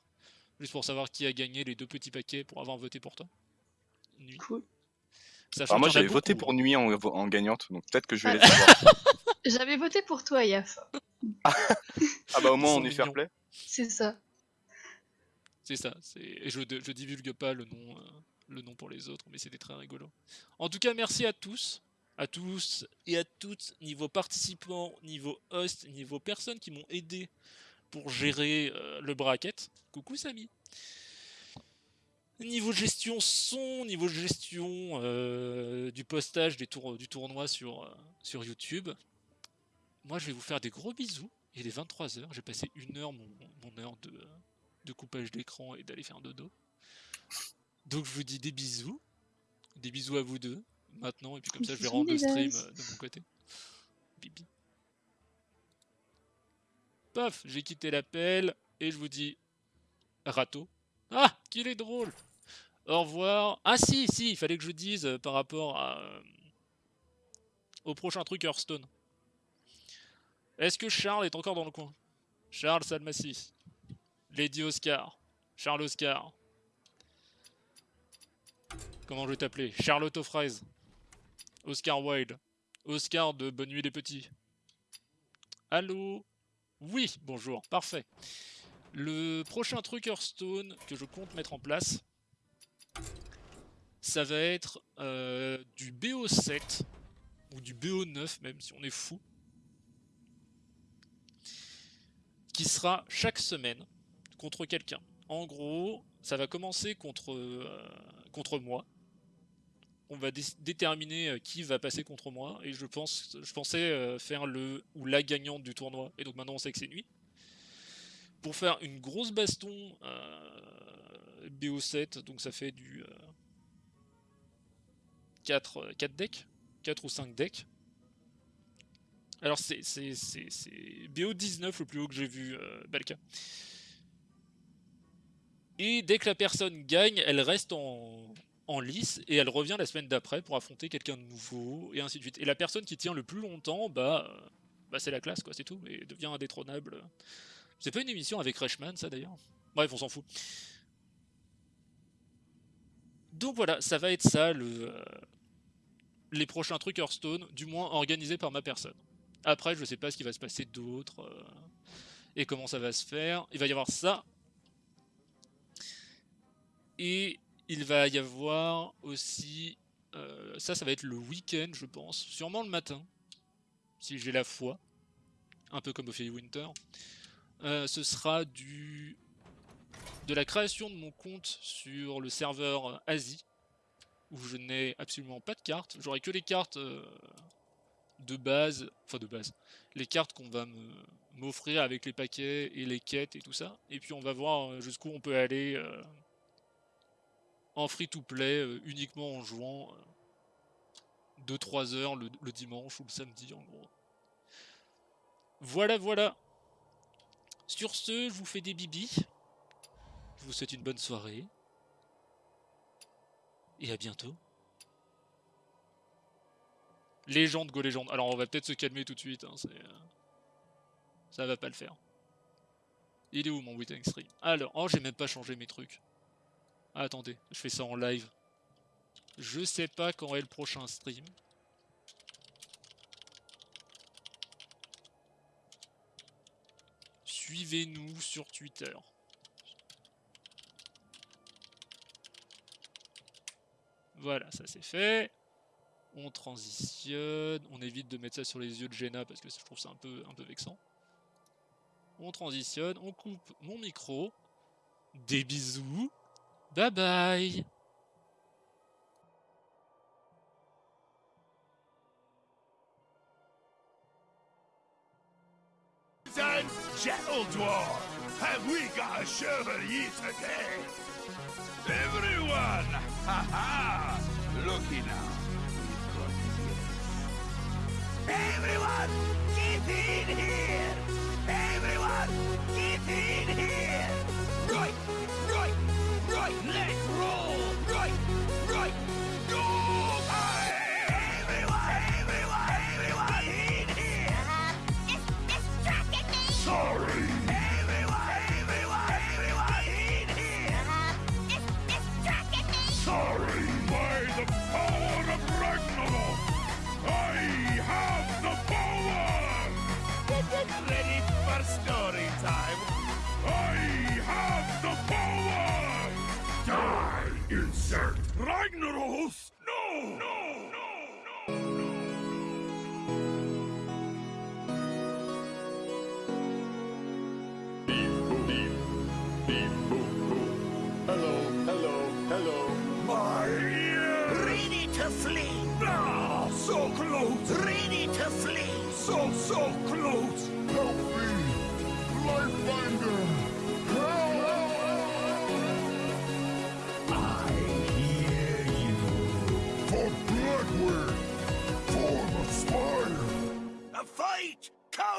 Juste pour savoir qui a gagné les deux petits paquets pour avoir voté pour toi. Nuit. Cool. Alors moi j'avais voté pour Nuit en, en gagnante, donc peut-être que je vais Ah. les avoir. J'avais voté pour toi, Yaf. ah bah au moins on est fair play. C'est ça. C'est ça. Et je, je divulgue pas le nom, euh, le nom pour les autres, mais c'était très rigolo. En tout cas, merci à tous, à tous et à toutes, niveau participants, niveau host, niveau personnes qui m'ont aidé pour gérer euh, le bracket. Coucou Samy. Niveau gestion son, niveau gestion euh, du postage des tour- du tournoi sur, euh, sur YouTube. Moi, je vais vous faire des gros bisous. Il est 23h, j'ai passé une heure, mon, mon heure de, de coupage d'écran et d'aller faire dodo. Donc je vous dis des bisous. Des bisous à vous deux, maintenant, et puis comme ça je vais rendre le stream de mon côté. Bibi. Paf, j'ai quitté l'appel, et je vous dis... Râteau. Ah, qu'il est drôle Au revoir. Ah si, si, il fallait que je dise euh, par rapport à... euh, au prochain truc Hearthstone. Est-ce que Charles est encore dans le coin? Charles Salmassi. Lady Oscar. Charles Oscar. Comment je vais t'appeler? Charlotte aux. Oscar Wilde. Oscar de Bonne Nuit les Petits. Allô? Oui, bonjour, parfait. Le prochain truc Hearthstone que je compte mettre en place, ça va être euh, du BO7 ou du BO9 même si on est fou. Qui sera chaque semaine contre quelqu'un. En gros, ça va commencer contre, euh, contre moi. On va dé- déterminer euh, qui va passer contre moi et je pense, je pensais euh, faire le ou la gagnante du tournoi et donc maintenant on sait que c'est nuit. Pour faire une grosse baston euh, BO7, donc ça fait du euh, 4, euh, 4 decks, 4 ou 5 decks. Alors c'est c'est- c'est- c'est BO19 le plus haut que j'ai vu, Balka. Et dès que la personne gagne, elle reste en, en lice et elle revient la semaine d'après pour affronter quelqu'un de nouveau et ainsi de suite. Et la personne qui tient le plus longtemps, bah, euh, bah c'est la classe quoi, c'est tout, et devient indétrônable. C'est pas une émission avec Reshman ça d'ailleurs Bref, on s'en fout. Donc voilà, ça va être ça le, euh, les prochains trucs Hearthstone, du moins organisés par ma personne. Après, je sais pas ce qui va se passer d'autre euh, et comment ça va se faire. Il va y avoir ça. Et il va y avoir aussi. euh, ça, ça va être le week-end, je pense. Sûrement le matin. Si j'ai la foi. Un peu comme Ophélie Winter. Euh, ce sera du. De la création de mon compte sur le serveur Asie. Où je n'ai absolument pas de cartes. J'aurai que les cartes euh, de base. Enfin, de base. Les cartes qu'on va m'offrir avec les paquets et les quêtes et tout ça. Et puis on va voir jusqu'où on peut aller en free-to-play euh, uniquement en jouant 2-3 heures le, dimanche ou le samedi en gros. Voilà, voilà. Sur ce, je vous fais des bibis. Je vous souhaite une bonne soirée. Et à bientôt. Légende, go légende. Alors on va peut-être se calmer tout de suite. hein, euh, Ça va pas le faire. Il est où mon weekend stream? Alors, oh j'ai même pas changé mes trucs. Ah, attendez, je fais ça en live. Je sais pas quand est le prochain stream. Suivez-nous sur Twitter. Voilà, ça c'est fait. On transitionne. On évite de mettre ça sur les yeux de Jenna parce que je trouve ça un peu, un peu vexant. On transitionne, on coupe mon micro. Des bisous. Bye bye Gentle Dwarf, have we got a show for ye today? Everyone! Ha ha! Looky now. Everyone! Get in here! Everyone!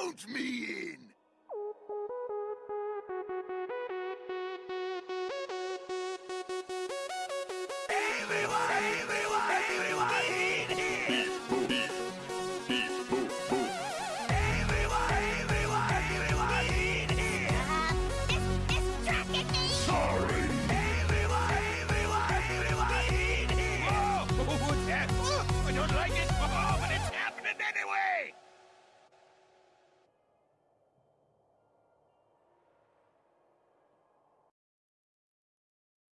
count me in!